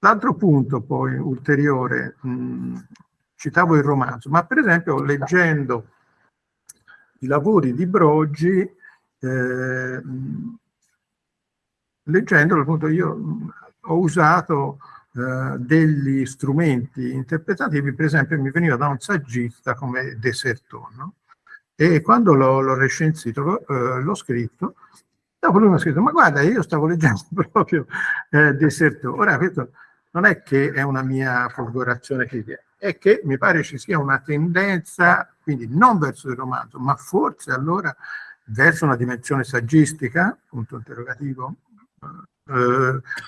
l'altro punto poi ulteriore, mh, citavo il romanzo, ma per esempio leggendo i lavori di Broggi, eh, leggendolo appunto io ho usato eh, degli strumenti interpretativi, per esempio mi veniva da un saggista come Deserton, no? e quando l'ho recensito, eh, l'ho scritto, dopo lui mi ha scritto, ma guarda, io stavo leggendo proprio eh, Deserton. Ora, questo non è che è una mia folgorazione critica, è che mi pare ci sia una tendenza, quindi non verso il romanzo, ma forse allora verso una dimensione saggistica, punto interrogativo, eh,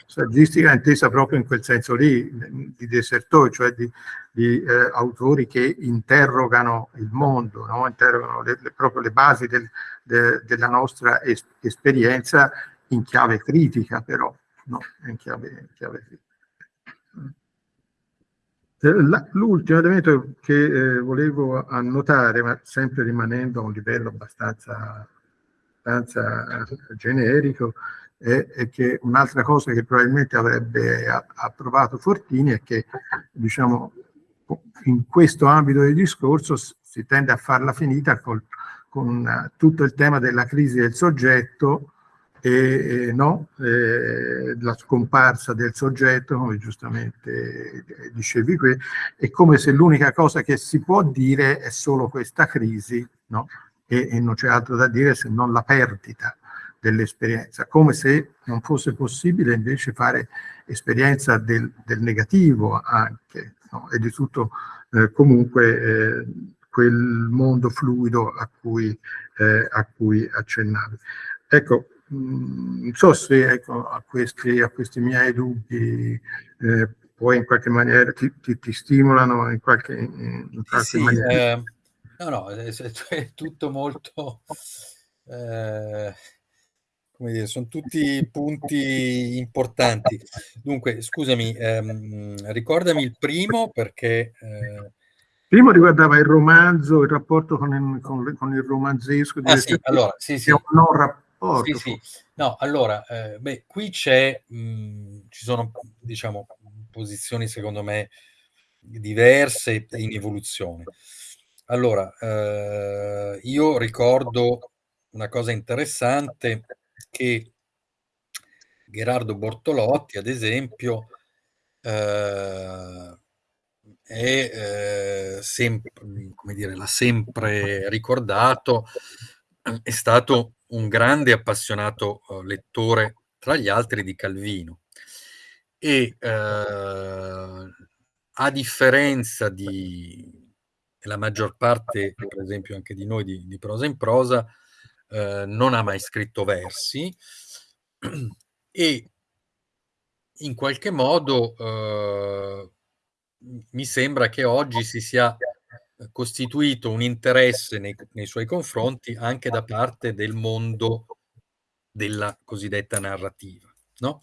saggistica intesa proprio in quel senso lì, di desertori, cioè di, di eh, autori che interrogano il mondo, no? interrogano le, le, proprio le basi del, de, della nostra es, esperienza in chiave critica però, no? in chiave, in chiave. Eh, l'ultimo elemento che eh, volevo annotare, ma sempre rimanendo a un livello abbastanza, abbastanza generico, è, è che un'altra cosa che probabilmente avrebbe approvato Fortini è che diciamo, in questo ambito del discorso si tende a farla finita col, con tutto il tema della crisi del soggetto e, e no, eh, la scomparsa del soggetto, come giustamente dicevi qui, è come se l'unica cosa che si può dire è solo questa crisi, no? e, e non c'è altro da dire se non la perdita dell'esperienza, come se non fosse possibile invece fare esperienza del, del negativo anche, no? e di tutto eh, comunque eh, quel mondo fluido a cui, eh, a cui accennavi. Ecco, mh, non so se ecco, a, questi, a, questi, miei dubbi eh, poi in qualche maniera ti, ti, ti stimolano in qualche, in qualche sì, maniera. Eh, no, no, è, è tutto molto... Eh, come dire, sono tutti punti importanti. Dunque, scusami, ehm, ricordami il primo perché... Eh... Primo riguardava il romanzo, il rapporto con il, con, con il romanzesco. Ah, sì, allora, sì, sì. un non rapporto. Sì, sì. No, allora, eh, beh, qui c'è, ci sono, diciamo, posizioni secondo me diverse e in evoluzione. Allora, eh, io ricordo una cosa interessante che Gerardo Bortolotti, ad esempio, eh, è eh, sempre, come dire, l'ha sempre ricordato, è stato un grande appassionato eh, lettore, tra gli altri, di Calvino. E eh, a differenza di la maggior parte, per esempio anche di noi di, di prosa in prosa, eh, non ha mai scritto versi e in qualche modo eh, mi sembra che oggi si sia costituito un interesse nei, nei, suoi confronti anche da parte del mondo della cosiddetta narrativa. No?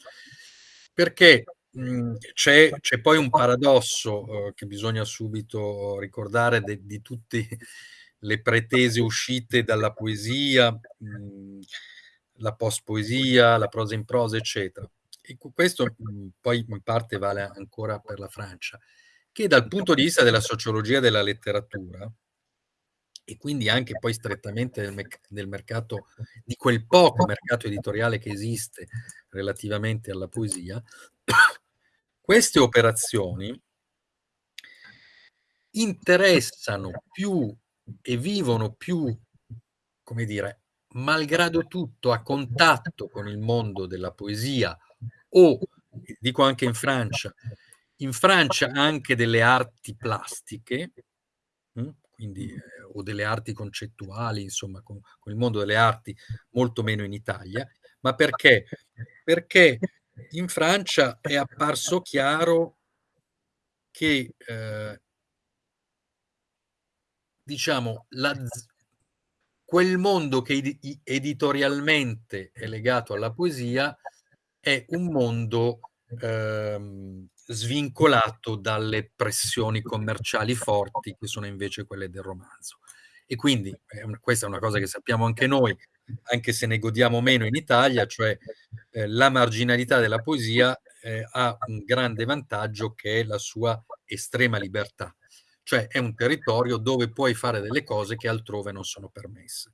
perché mhmm, c'è, poi un paradosso eh, che bisogna subito ricordare de, di tutte le pretese uscite dalla poesia, mh, la post-poesia, la prosa in prosa, eccetera. E questo mh, poi in parte vale ancora per la Francia, che dal punto di vista della sociologia della letteratura, e quindi anche poi strettamente del, me del, mercato, di quel poco mercato editoriale che esiste relativamente alla poesia, queste operazioni interessano più e vivono più, come dire, malgrado tutto a contatto con il mondo della poesia o, dico anche in Francia, in Francia anche delle arti plastiche, hm, quindi, eh, o delle arti concettuali, insomma, con, con, il mondo delle arti molto meno in Italia, ma perché? Perché in Francia è apparso chiaro che eh, diciamo, la, quel mondo che editorialmente è legato alla poesia è un mondo ehm, svincolato dalle pressioni commerciali forti che sono invece quelle del romanzo. E quindi eh, questa è una cosa che sappiamo anche noi, anche se ne godiamo meno in Italia, cioè eh, la marginalità della poesia eh, ha un grande vantaggio che è la sua estrema libertà cioè è un territorio dove puoi fare delle cose che altrove non sono permesse.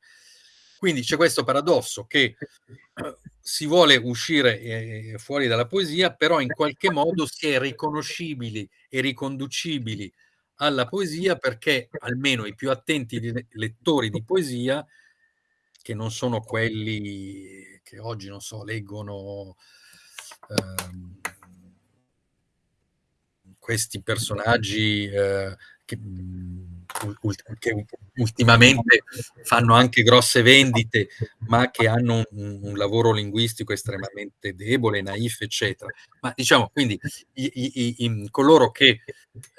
Quindi c'è questo paradosso che eh, si vuole uscire eh, fuori dalla poesia, però in qualche modo si è riconoscibili e riconducibili alla poesia perché almeno i più attenti lettori di poesia, che non sono quelli che oggi, non so, leggono ehm, questi personaggi eh, che, che, ultimamente fanno anche grosse vendite, ma che hanno un, un, lavoro linguistico estremamente debole, naif, eccetera. Ma diciamo, quindi i, i, i, coloro che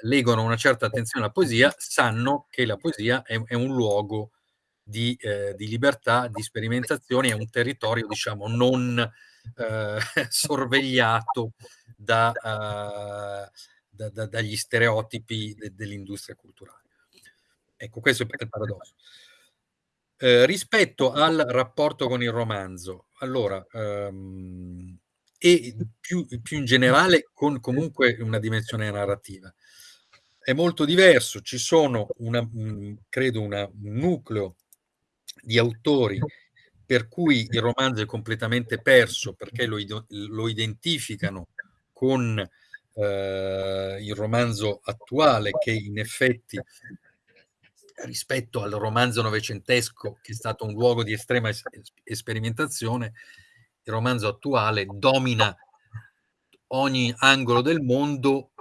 leggono una certa attenzione alla poesia sanno che la poesia è, è un luogo di, eh, di, libertà, di sperimentazione, è un territorio, diciamo, non eh, sorvegliato da... Uh, da, da, dagli stereotipi de, dell'industria culturale. Ecco, questo è il paradosso. Eh, rispetto al rapporto con il romanzo, allora, um, e più, più, in generale con comunque una dimensione narrativa, è molto diverso. Ci sono, una, credo, una, un nucleo di autori per cui il romanzo è completamente perso perché lo, lo identificano con eh, il romanzo attuale che in effetti rispetto al romanzo novecentesco che è stato un luogo di estrema es sperimentazione, il romanzo attuale domina ogni angolo del mondo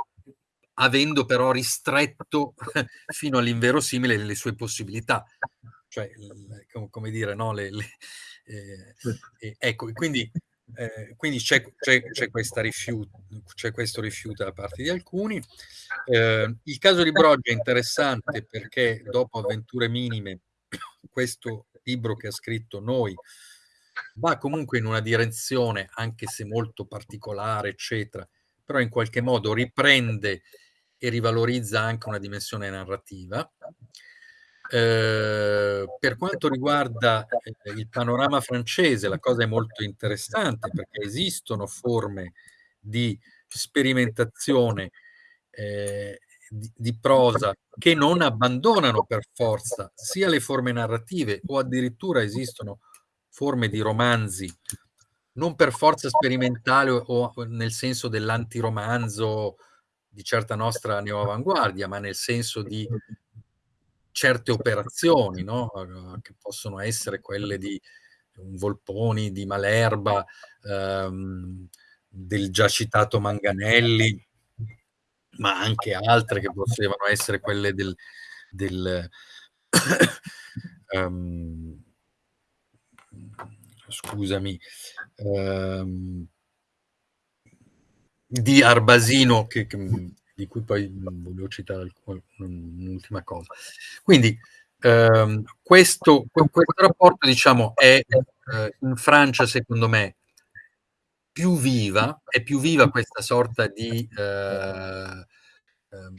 avendo però ristretto fino all'inverosimile le sue possibilità. Cioè, come dire, no? Le, le, eh, ecco, quindi eh, quindi c'è, questo rifiuto da parte di alcuni. Eh, il caso di Broggia è interessante perché dopo Avventure Minime, questo libro che ha scritto Noi va comunque in una direzione, anche se molto particolare, eccetera, però in qualche modo riprende e rivalorizza anche una dimensione narrativa. Eh, per quanto riguarda eh, il panorama francese, la cosa è molto interessante perché esistono forme di sperimentazione eh, di, di, prosa che non abbandonano per forza sia le forme narrative o addirittura esistono forme di romanzi non per forza sperimentale o nel senso dell'antiromanzo di certa nostra neoavanguardia, ma nel senso di certe operazioni, no? che possono essere quelle di un Volponi, di Malerba, ehm, del già citato Manganelli, ma anche altre che potevano essere quelle del, del um, scusami, um, di Arbasino che, che di cui poi volevo citare un'ultima cosa. Quindi ehm, questo, questo, rapporto diciamo, è eh, in Francia, secondo me, più viva, è più viva questa sorta di eh, eh,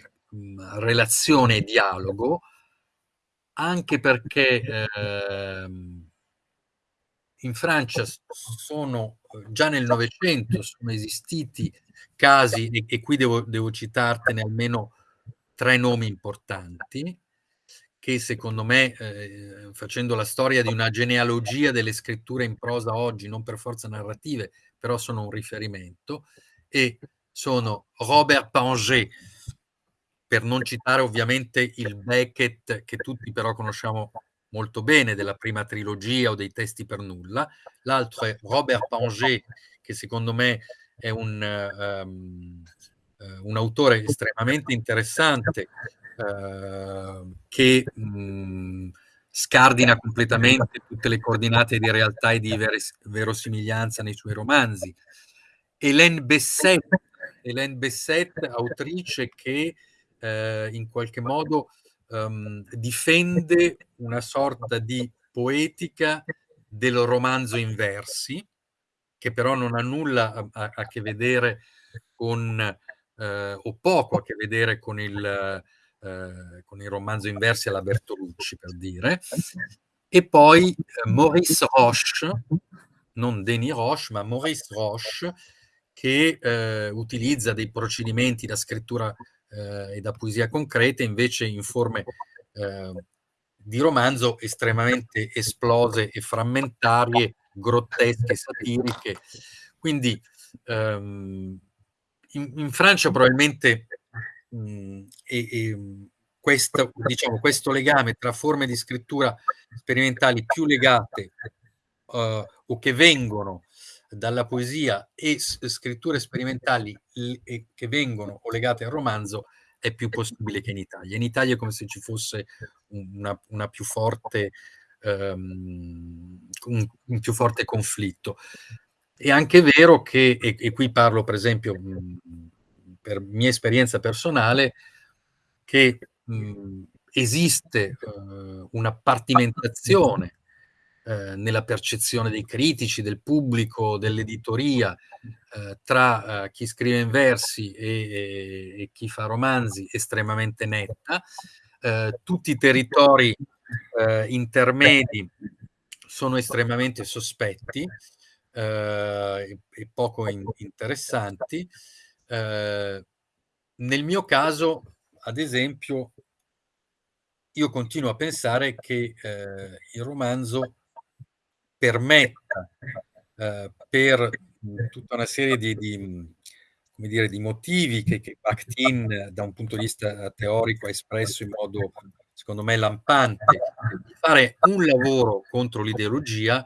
relazione e dialogo, anche perché eh, in Francia sono già nel Novecento sono esistiti casi, e, e qui devo, devo citartene almeno tre nomi importanti, che secondo me, eh, facendo la storia di una genealogia delle scritture in prosa oggi, non per forza narrative, però sono un riferimento, e sono Robert Panger, per non citare ovviamente il Beckett, che tutti però conosciamo molto bene, della prima trilogia o dei testi per nulla, l'altro è Robert Panger, che secondo me è un, um, un autore estremamente interessante, uh, che mh, scardina completamente tutte le coordinate di realtà e di veres- verosimiglianza nei suoi romanzi. Hélène Besset, Hélène Besset autrice che eh, in qualche modo um, difende una sorta di poetica del romanzo in versi, che però non ha nulla a, a, a che vedere con, eh, o poco a che vedere con il, eh, con il romanzo in versi alla Bertolucci, per dire. E poi eh, Maurice Roche, non Denis Roche, ma Maurice Roche, che eh, utilizza dei procedimenti da scrittura eh, e da poesia concreta, invece in forme eh, di romanzo estremamente esplose e frammentarie, grottesche, satiriche. Quindi ehm, in, in, Francia probabilmente mh, e, e questo, diciamo, questo legame tra forme di scrittura sperimentali più legate uh, o che vengono dalla poesia e scritture sperimentali che vengono o legate al romanzo è più possibile che in Italia. In Italia è come se ci fosse una, una più forte, um, un, più forte conflitto. È anche vero che, e, e qui parlo per esempio mh, per mia esperienza personale, che mh, esiste uh, una partimentazione eh, nella percezione dei critici, del pubblico, dell'editoria, eh, tra eh, chi scrive in versi e, e, e, chi fa romanzi estremamente netta. Eh, tutti i territori eh, intermedi sono estremamente sospetti e, e, poco in, interessanti. nel mio caso, ad esempio, io continuo a pensare che eh, il romanzo permetta eh, per tutta una serie di, di, come dire, di motivi che, che Bakhtin da un punto di vista teorico ha espresso in modo secondo me lampante, di fare un lavoro contro l'ideologia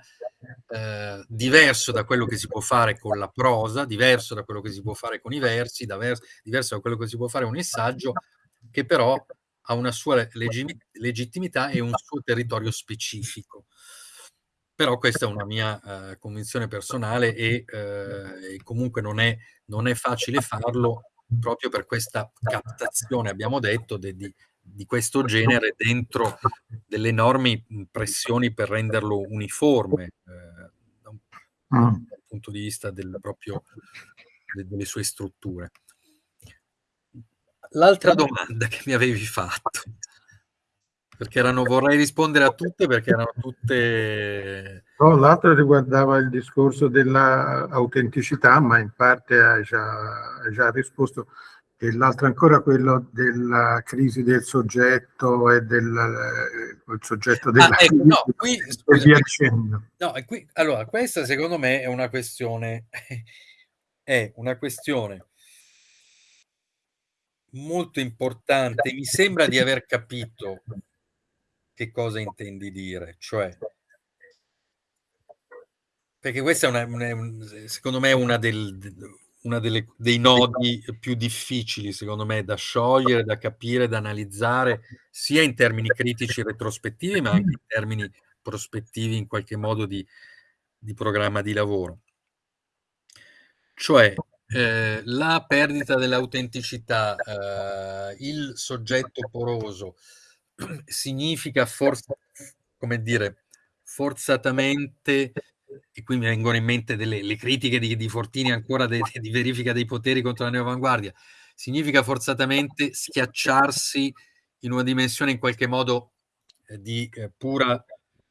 eh, diverso da quello che si può fare con la prosa, diverso da quello che si può fare con i versi, diverso, diverso da quello che si può fare con il saggio, che però ha una sua legittimità e un suo territorio specifico. Però questa è una mia uh, convinzione personale e, uh, e comunque non è, non è, facile farlo proprio per questa captazione, abbiamo detto, de, di, di, questo genere dentro delle enormi pressioni per renderlo uniforme uh, da, un, da, un, punto di vista del proprio, de, delle sue strutture. L'altra domanda che mi avevi fatto perché erano, vorrei rispondere a tutte perché erano tutte... No, l'altro riguardava il discorso dell'autenticità, ma in parte hai già, hai già risposto. E l'altro ancora quello della crisi del soggetto e del il soggetto della ah, ecco, no, qui, scusa, via dicendo. No, qui, allora, questa secondo me è una questione, è una questione molto importante. Mi sembra di aver capito che cosa intendi dire, cioè perché questa è una, una secondo me una, del, delle, dei nodi più difficili, secondo me, da sciogliere, da capire, da analizzare, sia in termini critici retrospettivi, ma anche in termini prospettivi in qualche modo di, di programma di lavoro. Cioè, eh, la perdita dell'autenticità, eh, il soggetto poroso, significa forse, come dire, forzatamente e qui mi vengono in mente delle le critiche di, di Fortini ancora de, di verifica dei poteri contro la neoavanguardia, significa forzatamente schiacciarsi in una dimensione in qualche modo eh, di eh, pura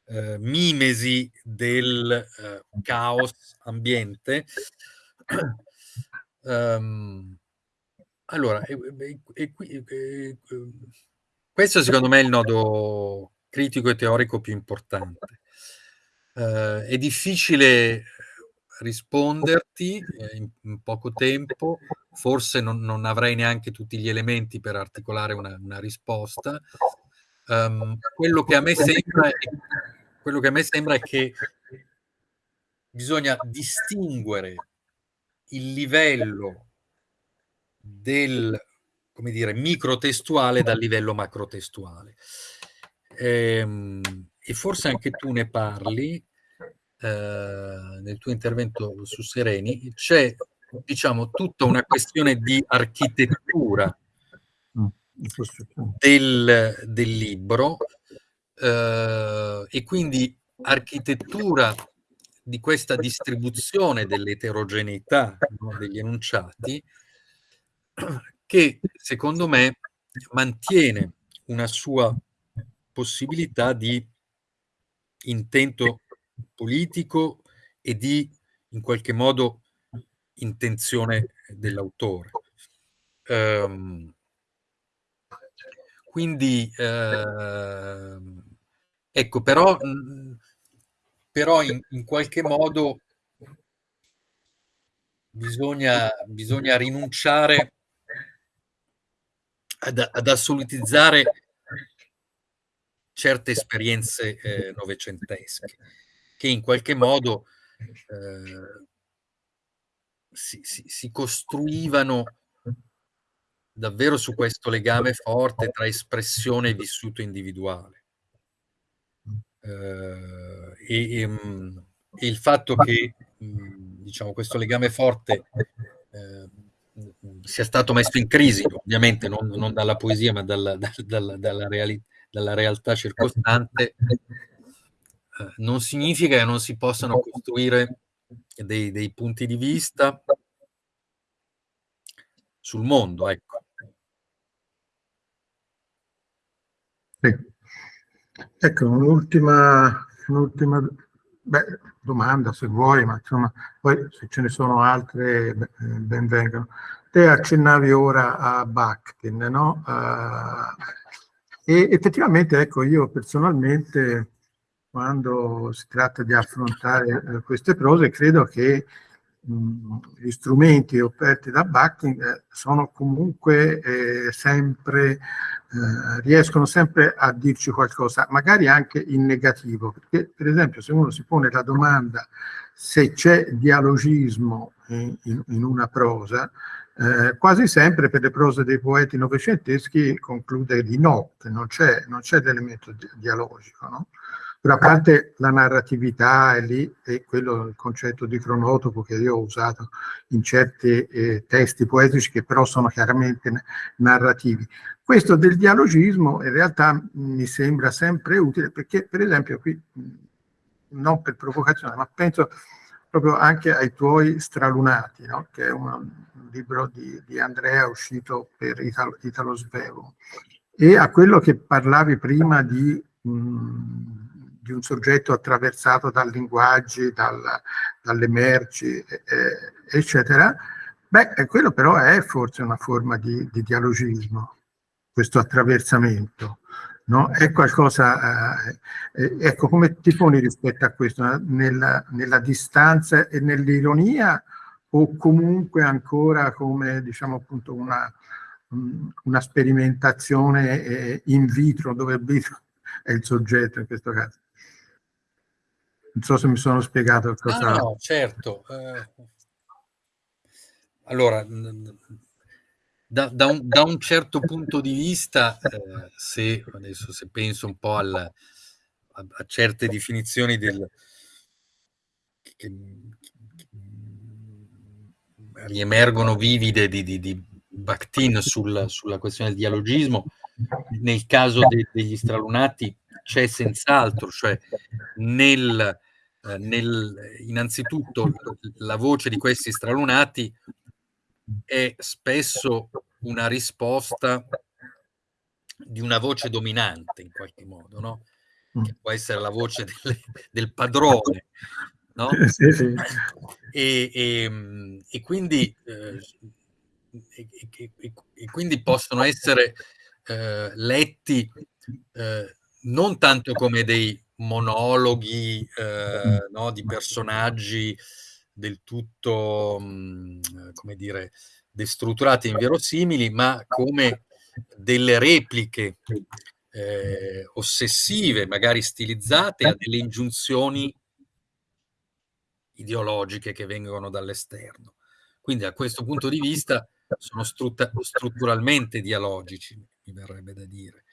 eh, mimesi del eh, caos ambiente. um, allora, e, e, e, questo secondo me è il nodo critico e teorico più importante. Uh, è difficile risponderti eh, in, in, poco tempo, forse non, non, avrei neanche tutti gli elementi per articolare una, una risposta. Um, quello, che a me sembra quello che a me sembra è che bisogna distinguere il livello del come dire, microtestuale dal livello macrotestuale. Ehm, e forse anche tu ne parli eh, nel tuo intervento su Sereni, c'è diciamo tutta una questione di architettura mm, del, del libro eh, e quindi architettura di questa distribuzione dell'eterogeneità no, degli enunciati che secondo me mantiene una sua possibilità di intento politico e di in qualche modo intenzione dell'autore. Um, quindi eh, ecco, però, però in, in, qualche modo bisogna, bisogna rinunciare ad, ad assolutizzare certe esperienze eh, novecentesche che in qualche modo eh, si, si, si, costruivano davvero su questo legame forte tra espressione e vissuto individuale. Eh, e, e, mm, e, il fatto che mm, diciamo, questo legame forte eh, sia stato messo in crisi, ovviamente non, non dalla poesia ma dalla, dalla, dalla, reali, dalla realtà circostante, eh, non significa che non si possano costruire dei, dei punti di vista sul mondo, ecco. Sì. Ecco, un'ultima, un'ultima beh, domanda se vuoi, ma insomma, poi se ce ne sono altre ben vengano. Te accennavi ora a Bakhtin, no? Uh, e effettivamente, ecco, io personalmente quando si tratta di affrontare eh, queste prose, credo che mh, gli strumenti offerti da Bakhtin eh, sono comunque eh, sempre, eh, riescono sempre a dirci qualcosa, magari anche in negativo, perché per esempio se uno si pone la domanda se c'è dialogismo in, in, in una prosa, eh, quasi sempre per le prose dei poeti novecenteschi conclude di no, non c'è, l'elemento di, dialogico. No? Però a parte la narratività è lì, e quello il concetto di cronotopo che io ho usato in certi eh, testi poetici che però sono chiaramente narrativi. Questo del dialogismo in realtà mi sembra sempre utile perché per esempio qui, non per provocazione, ma penso proprio anche ai tuoi Stralunati, no? che è un, libro di, di, Andrea uscito per Italo, Italo Svevo, e a quello che parlavi prima di... Mh, di un soggetto attraversato dal linguaggi, dal, dalle merci, eh, eccetera, beh, quello però è forse una forma di, di dialogismo, questo attraversamento. No? È qualcosa, eh, eh, ecco come ti poni rispetto a questo, nella, nella distanza e nell'ironia o comunque ancora come diciamo appunto una, una sperimentazione eh, in vitro dove il vitro è il soggetto in questo caso. Non so se mi sono spiegato cosa... Ah, no, certo. Eh, allora, da, da, un, da, un, certo punto di vista, eh, se adesso se penso un po' al, a, a, certe definizioni del, che, che riemergono vivide di, di, di Bakhtin sul, sulla questione del dialogismo, nel caso de, degli stralunati c'è senz'altro, cioè nel eh, nel, innanzitutto la voce di questi stralunati è spesso una risposta di una voce dominante in qualche modo, no? che può essere la voce del, del padrone, no? sì, sì. E, e, e, quindi, eh, e, e, quindi, possono essere eh, letti eh, non tanto come dei monologhi eh, no, di personaggi del tutto, mh, mm, come dire, destrutturati e inverosimili, ma come delle repliche eh, ossessive, magari stilizzate, a delle ingiunzioni ideologiche che vengono dall'esterno. Quindi a questo punto di vista sono strutturalmente dialogici, mi verrebbe da dire.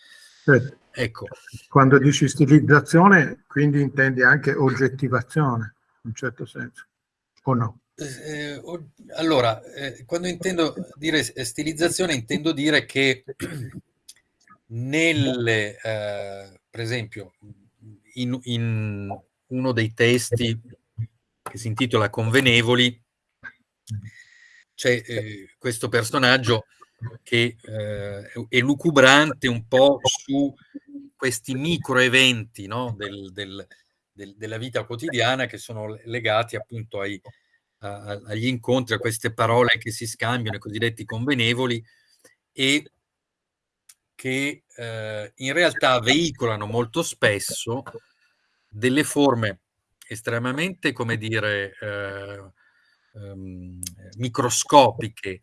Certo. Ecco. Quando dici stilizzazione, quindi intendi anche oggettivazione, in un certo senso, o no? Eh, allora, eh, quando intendo dire stilizzazione, intendo dire che nelle, eh, per esempio, in, in, uno dei testi che si intitola Convenevoli, c'è eh, questo personaggio che eh, è lucubrante un po' su questi micro eventi no? del, del, del, della vita quotidiana che sono legati appunto ai, a, agli incontri, a queste parole che si scambiano, i cosiddetti convenevoli, e che eh, in realtà veicolano molto spesso delle forme estremamente, come dire, eh, um, microscopiche,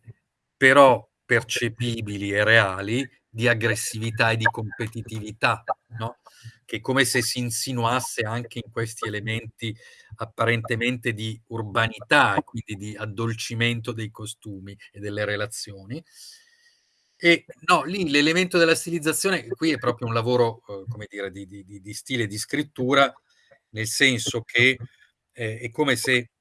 però percepibili e reali, di aggressività e di competitività, no? che è come se si insinuasse anche in questi elementi apparentemente di urbanità quindi di addolcimento dei costumi e delle relazioni. E no, lì l'elemento della stilizzazione, qui è proprio un lavoro, eh, come dire, di, di, di, stile di scrittura, nel senso che eh, è come se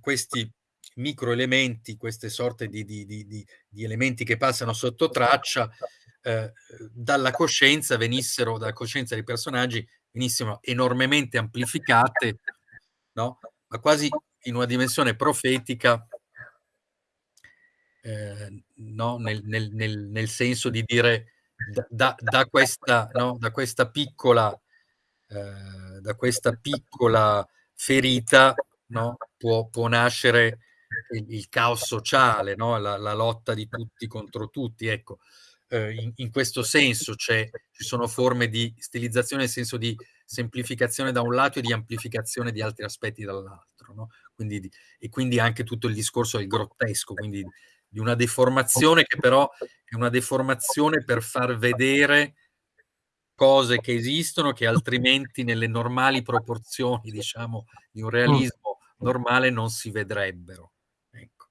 questi microelementi, queste sorte di, di, di, di, elementi che passano sotto traccia, eh, dalla coscienza venissero, dalla coscienza dei personaggi, venissero enormemente amplificate, no? ma quasi in una dimensione profetica, eh, no? nel, nel, nel, nel, senso di dire da, da, questa, no? da questa piccola eh, da questa piccola ferita può, può nascere il, il, caos sociale, la, la, lotta di tutti contro tutti. Ecco, eh, in, in, questo senso ci sono forme di stilizzazione nel senso di semplificazione da un lato e di amplificazione di altri aspetti dall'altro. No? Quindi, e quindi anche tutto il discorso del grottesco, quindi di una deformazione che però è una deformazione per far vedere cose che esistono che altrimenti nelle normali proporzioni, diciamo, di un realismo normale non si vedrebbero. Ecco.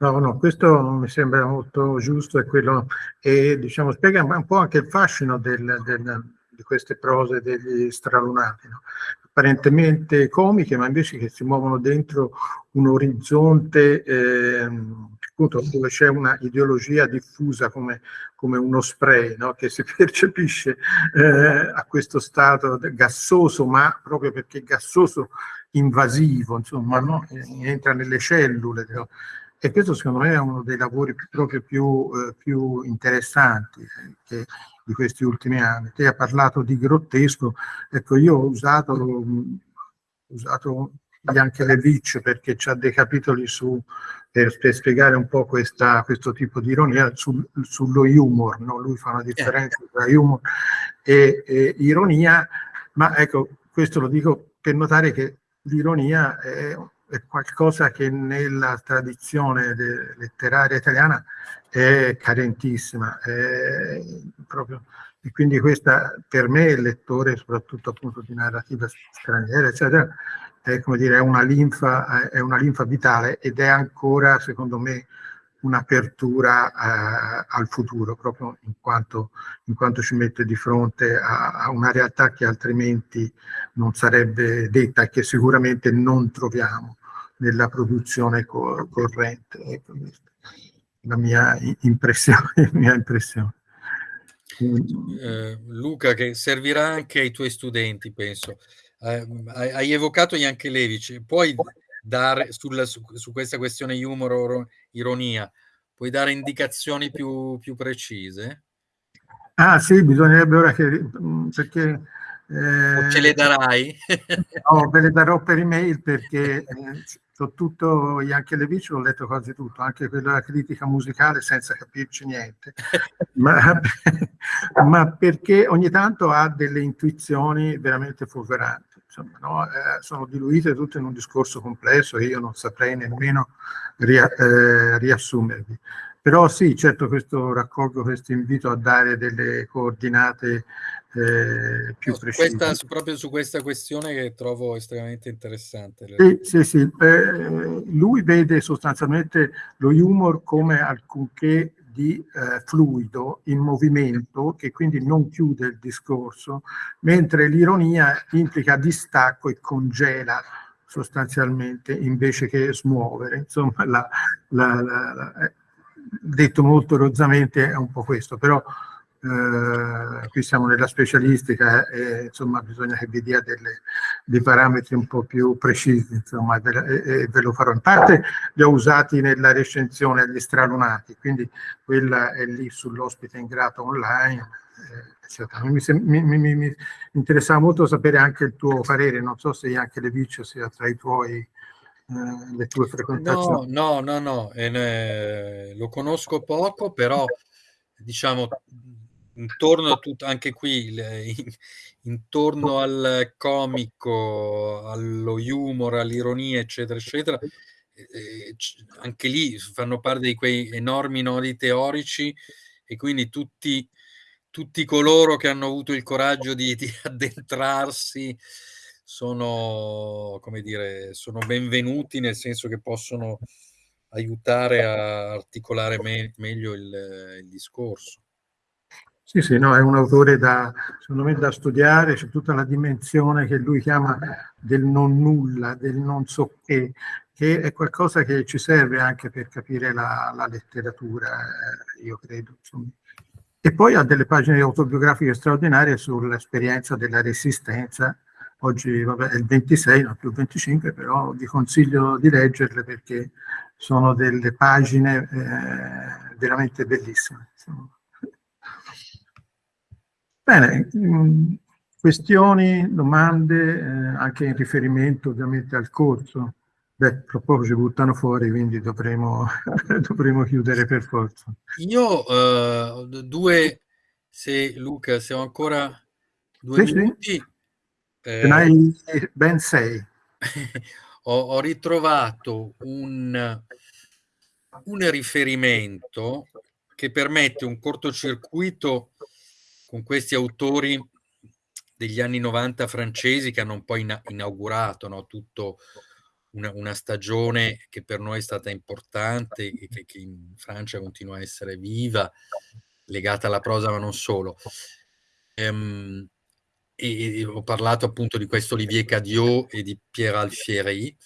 No, no, questo mi sembra molto giusto e quello e diciamo spiega un po' anche il fascino del, del, di queste prose degli stralunati, no? apparentemente comiche, ma invece che si muovono dentro un orizzonte eh, dove c'è una ideologia diffusa come, come uno spray no? che si percepisce eh, a questo stato gassoso, ma proprio perché gassoso invasivo, insomma, no? entra nelle cellule. No? E questo secondo me è uno dei lavori proprio più, eh, più interessanti che, di questi ultimi anni. Te hai parlato di grottesco, ecco io ho usato, ho usato Bianchelevic perché c'ha dei capitoli su, per, per, spiegare un po' questa, questo tipo di ironia sul, sullo humor, no? lui fa una differenza tra humor e, e, ironia, ma ecco, questo lo dico per notare che l'ironia è, è qualcosa che nella tradizione letteraria italiana è carentissima, è proprio, e quindi questa per me, il lettore, soprattutto appunto di narrativa straniera, eccetera, è, come dire, è, una linfa, è una linfa vitale ed è ancora, secondo me, un'apertura eh, al futuro, proprio in quanto, in quanto, ci mette di fronte a, a, una realtà che altrimenti non sarebbe detta e che sicuramente non troviamo nella produzione co corrente. Ecco, la mia impressione. mia impressione. Eh, Luca, che servirà anche ai tuoi studenti, penso eh, hai, evocato Jankelevich, puoi dare sulla, su, su, questa questione humor o ironia, puoi dare indicazioni più, più precise? Ah sì, bisognerebbe ora che... Mm, perché... Eh, ce le darai? no, ve le darò per email perché eh, tutto Jankelevich ho letto quasi tutto, anche quella critica musicale senza capirci niente, ma, ma, perché ogni tanto ha delle intuizioni veramente fulguranti, insomma, no? eh, sono diluite tutte in un discorso complesso che io non saprei nemmeno ria, eh, riassumervi. Però sì, certo questo raccolgo questo invito a dare delle coordinate eh, più no, precise. Questa, proprio su questa questione che trovo estremamente interessante. Sì, sì, sì. Eh, lui vede sostanzialmente lo humor come alcunché di eh, fluido in movimento che quindi non chiude il discorso, mentre l'ironia implica distacco e congela sostanzialmente invece che smuovere. Insomma, la, la, la, eh, detto molto rozzamente è un po' questo, però eh, qui siamo nella specialistica e insomma bisogna che vi dia delle, dei parametri un po' più precisi insomma e e, ve, lo farò. In parte li ho usati nella recensione agli stralunati quindi quella è lì sull'ospite in grado online eh, mi, mi, mi, mi, interessava molto sapere anche il tuo parere non so se anche le vice sia tra i tuoi eh, le tue frequentazioni. No no no no eh, lo conosco poco però diciamo intorno a tutto, anche qui, in, intorno al comico, allo humor, all'ironia, eccetera, eccetera, eh, anche lì fanno parte di quei enormi nodi teorici e quindi tutti, tutti coloro che hanno avuto il coraggio di, di addentrarsi sono, come dire, sono benvenuti nel senso che possono aiutare a articolare me meglio il, il discorso. Sì, sì, no, è un autore da, secondo me da studiare, c'è tutta la dimensione che lui chiama del non nulla, del non so che, che è qualcosa che ci serve anche per capire la, la letteratura, eh, io credo. Insomma. E poi ha delle pagine autobiografiche straordinarie sull'esperienza della resistenza. Oggi vabbè, è il 26, non più il 25, però vi consiglio di leggerle perché sono delle pagine eh, veramente bellissime. Insomma. Bene, mm, questioni, domande, eh, anche in riferimento ovviamente al corso. Beh, tra poco ci buttano fuori, quindi dovremo, dovremo chiudere per forza. Io uh, due, se Luca, siamo ancora due sì, minuti. Sì. Eh, ne hai ben sei. ho, ho, ritrovato un, un riferimento che permette un cortocircuito con questi autori degli anni 90 francesi che hanno un po' in, inaugurato no, tutto una, una, stagione che per noi è stata importante e che, che, in Francia continua a essere viva, legata alla prosa ma non solo. Ehm, e, e, ho parlato appunto di questo Olivier Cadiot e di Pierre Alfieri,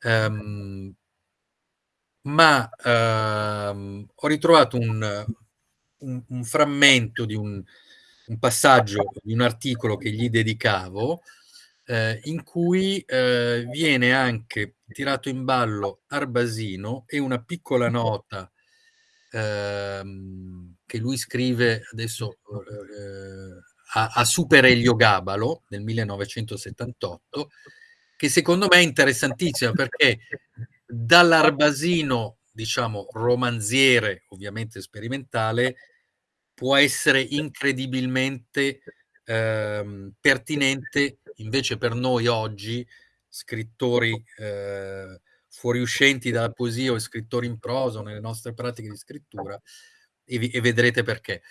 ehm, ma ehm, ho ritrovato un, un, un frammento di un, un passaggio di un articolo che gli dedicavo eh, in cui eh, viene anche tirato in ballo Arbasino e una piccola nota ehm, che lui scrive adesso eh, a, a, Super Elio Gabalo nel 1978 che secondo me è interessantissima perché dall'Arbasino diciamo romanziere ovviamente sperimentale può essere incredibilmente eh, pertinente invece per noi oggi, scrittori eh, fuoriuscenti dalla poesia o scrittori in prosa nelle nostre pratiche di scrittura, e, vi, e vedrete perché.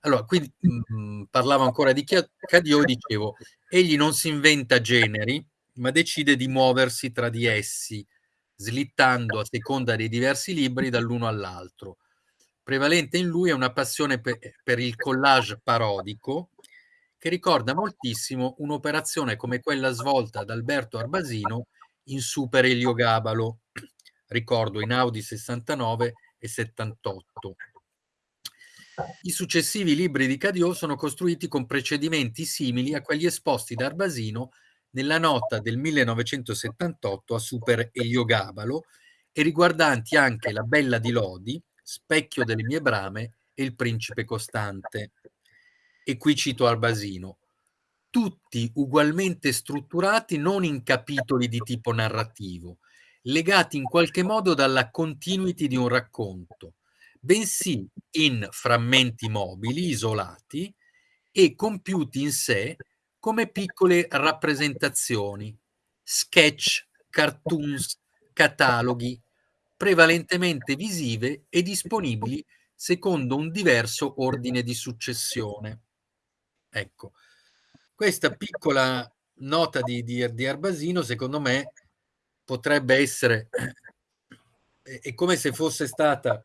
Allora, mh, mm, parlavo ancora di Cadio, dicevo, egli non si inventa generi, ma decide di muoversi tra di essi, slittando a seconda dei diversi libri dall'uno all'altro prevalente in lui è una passione per, per il collage parodico che ricorda moltissimo un'operazione come quella svolta da Alberto Arbasino in Super Elio Gabalo, ricordo in Audi 69 e 78. I successivi libri di Cadiot sono costruiti con procedimenti simili a quelli esposti da Arbasino nella nota del 1978 a Super Eliogabalo e riguardanti anche La Bella di Lodi, Specchio delle mie brame e Il Principe Costante. E qui cito Albasino, tutti ugualmente strutturati non in capitoli di tipo narrativo, legati in qualche modo dalla continuity di un racconto, bensì in frammenti mobili, isolati e compiuti in sé come piccole rappresentazioni, sketch, cartoons, cataloghi, prevalentemente visive e disponibili secondo un diverso ordine di successione. Ecco, questa piccola nota di, di, di Arbasino, secondo me, potrebbe essere, è come se fosse stata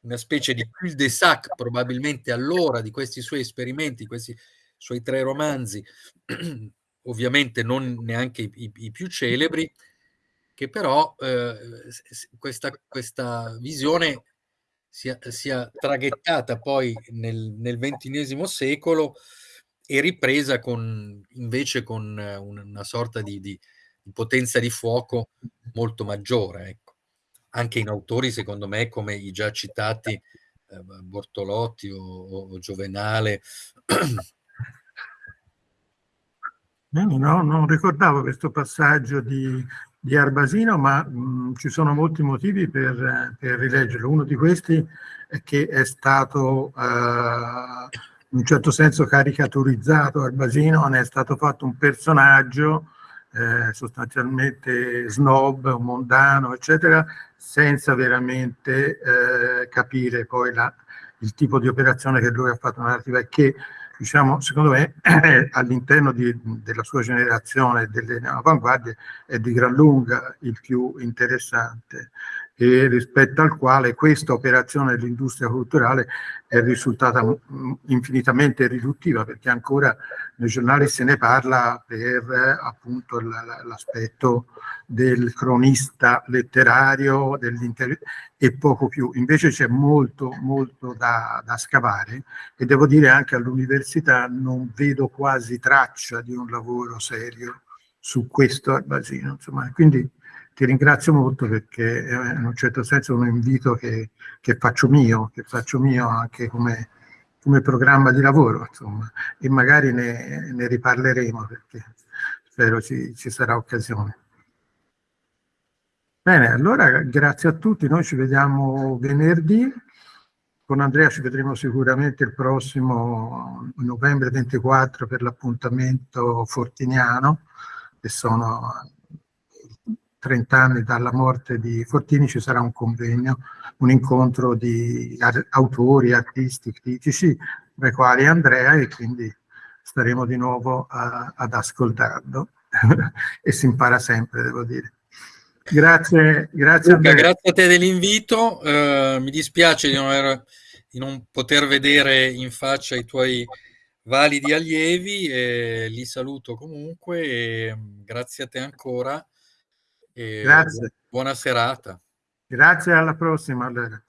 una specie di cul-de-sac probabilmente allora di questi suoi esperimenti, questi suoi tre romanzi, ovviamente non neanche i, i, i più celebri, che però eh, questa, questa, visione sia, sia, traghettata poi nel, nel XXI secolo e ripresa con, invece con una sorta di, di, di, potenza di fuoco molto maggiore. Ecco. Anche in autori, secondo me, come i già citati eh, Bortolotti o, o Giovenale. No, non ricordavo questo passaggio di di Arbasino, ma mh, ci sono molti motivi per, per, rileggerlo. Uno di questi è che è stato eh, in un certo senso caricaturizzato Arbasino, ne è stato fatto un personaggio eh, sostanzialmente snob, mondano, eccetera, senza veramente eh, capire poi la, il tipo di operazione che lui ha fatto narrativa e che diciamo, secondo me, all'interno della sua generazione delle avanguardie è di gran lunga il più interessante e rispetto al quale questa operazione dell'industria culturale è risultata infinitamente riduttiva perché ancora nei giornali se ne parla per appunto l'aspetto del cronista letterario e poco più. Invece c'è molto, molto da, da scavare e devo dire anche all'università non vedo quasi traccia di un lavoro serio su questo Albasino. Insomma, quindi ti ringrazio molto perché è in un certo senso un invito che, che faccio mio, che faccio mio anche come, come programma di lavoro, insomma, e magari ne, ne riparleremo perché spero ci, ci sarà occasione. Bene, allora grazie a tutti, noi ci vediamo venerdì, con Andrea ci vedremo sicuramente il prossimo novembre 24 per l'appuntamento fortiniano, che sono 30 anni dalla morte di Fortini ci sarà un convegno, un incontro di autori, artisti, critici, tra i quali Andrea e quindi staremo di nuovo a, ad ascoltarlo. E si impara sempre, devo dire. Grazie, grazie Luca, grazie a te dell'invito, uh, mi dispiace di non, aver, di non, poter vedere in faccia i tuoi validi allievi, e li saluto comunque e grazie a te ancora Grazie. Buona serata. Grazie, alla prossima. Allora.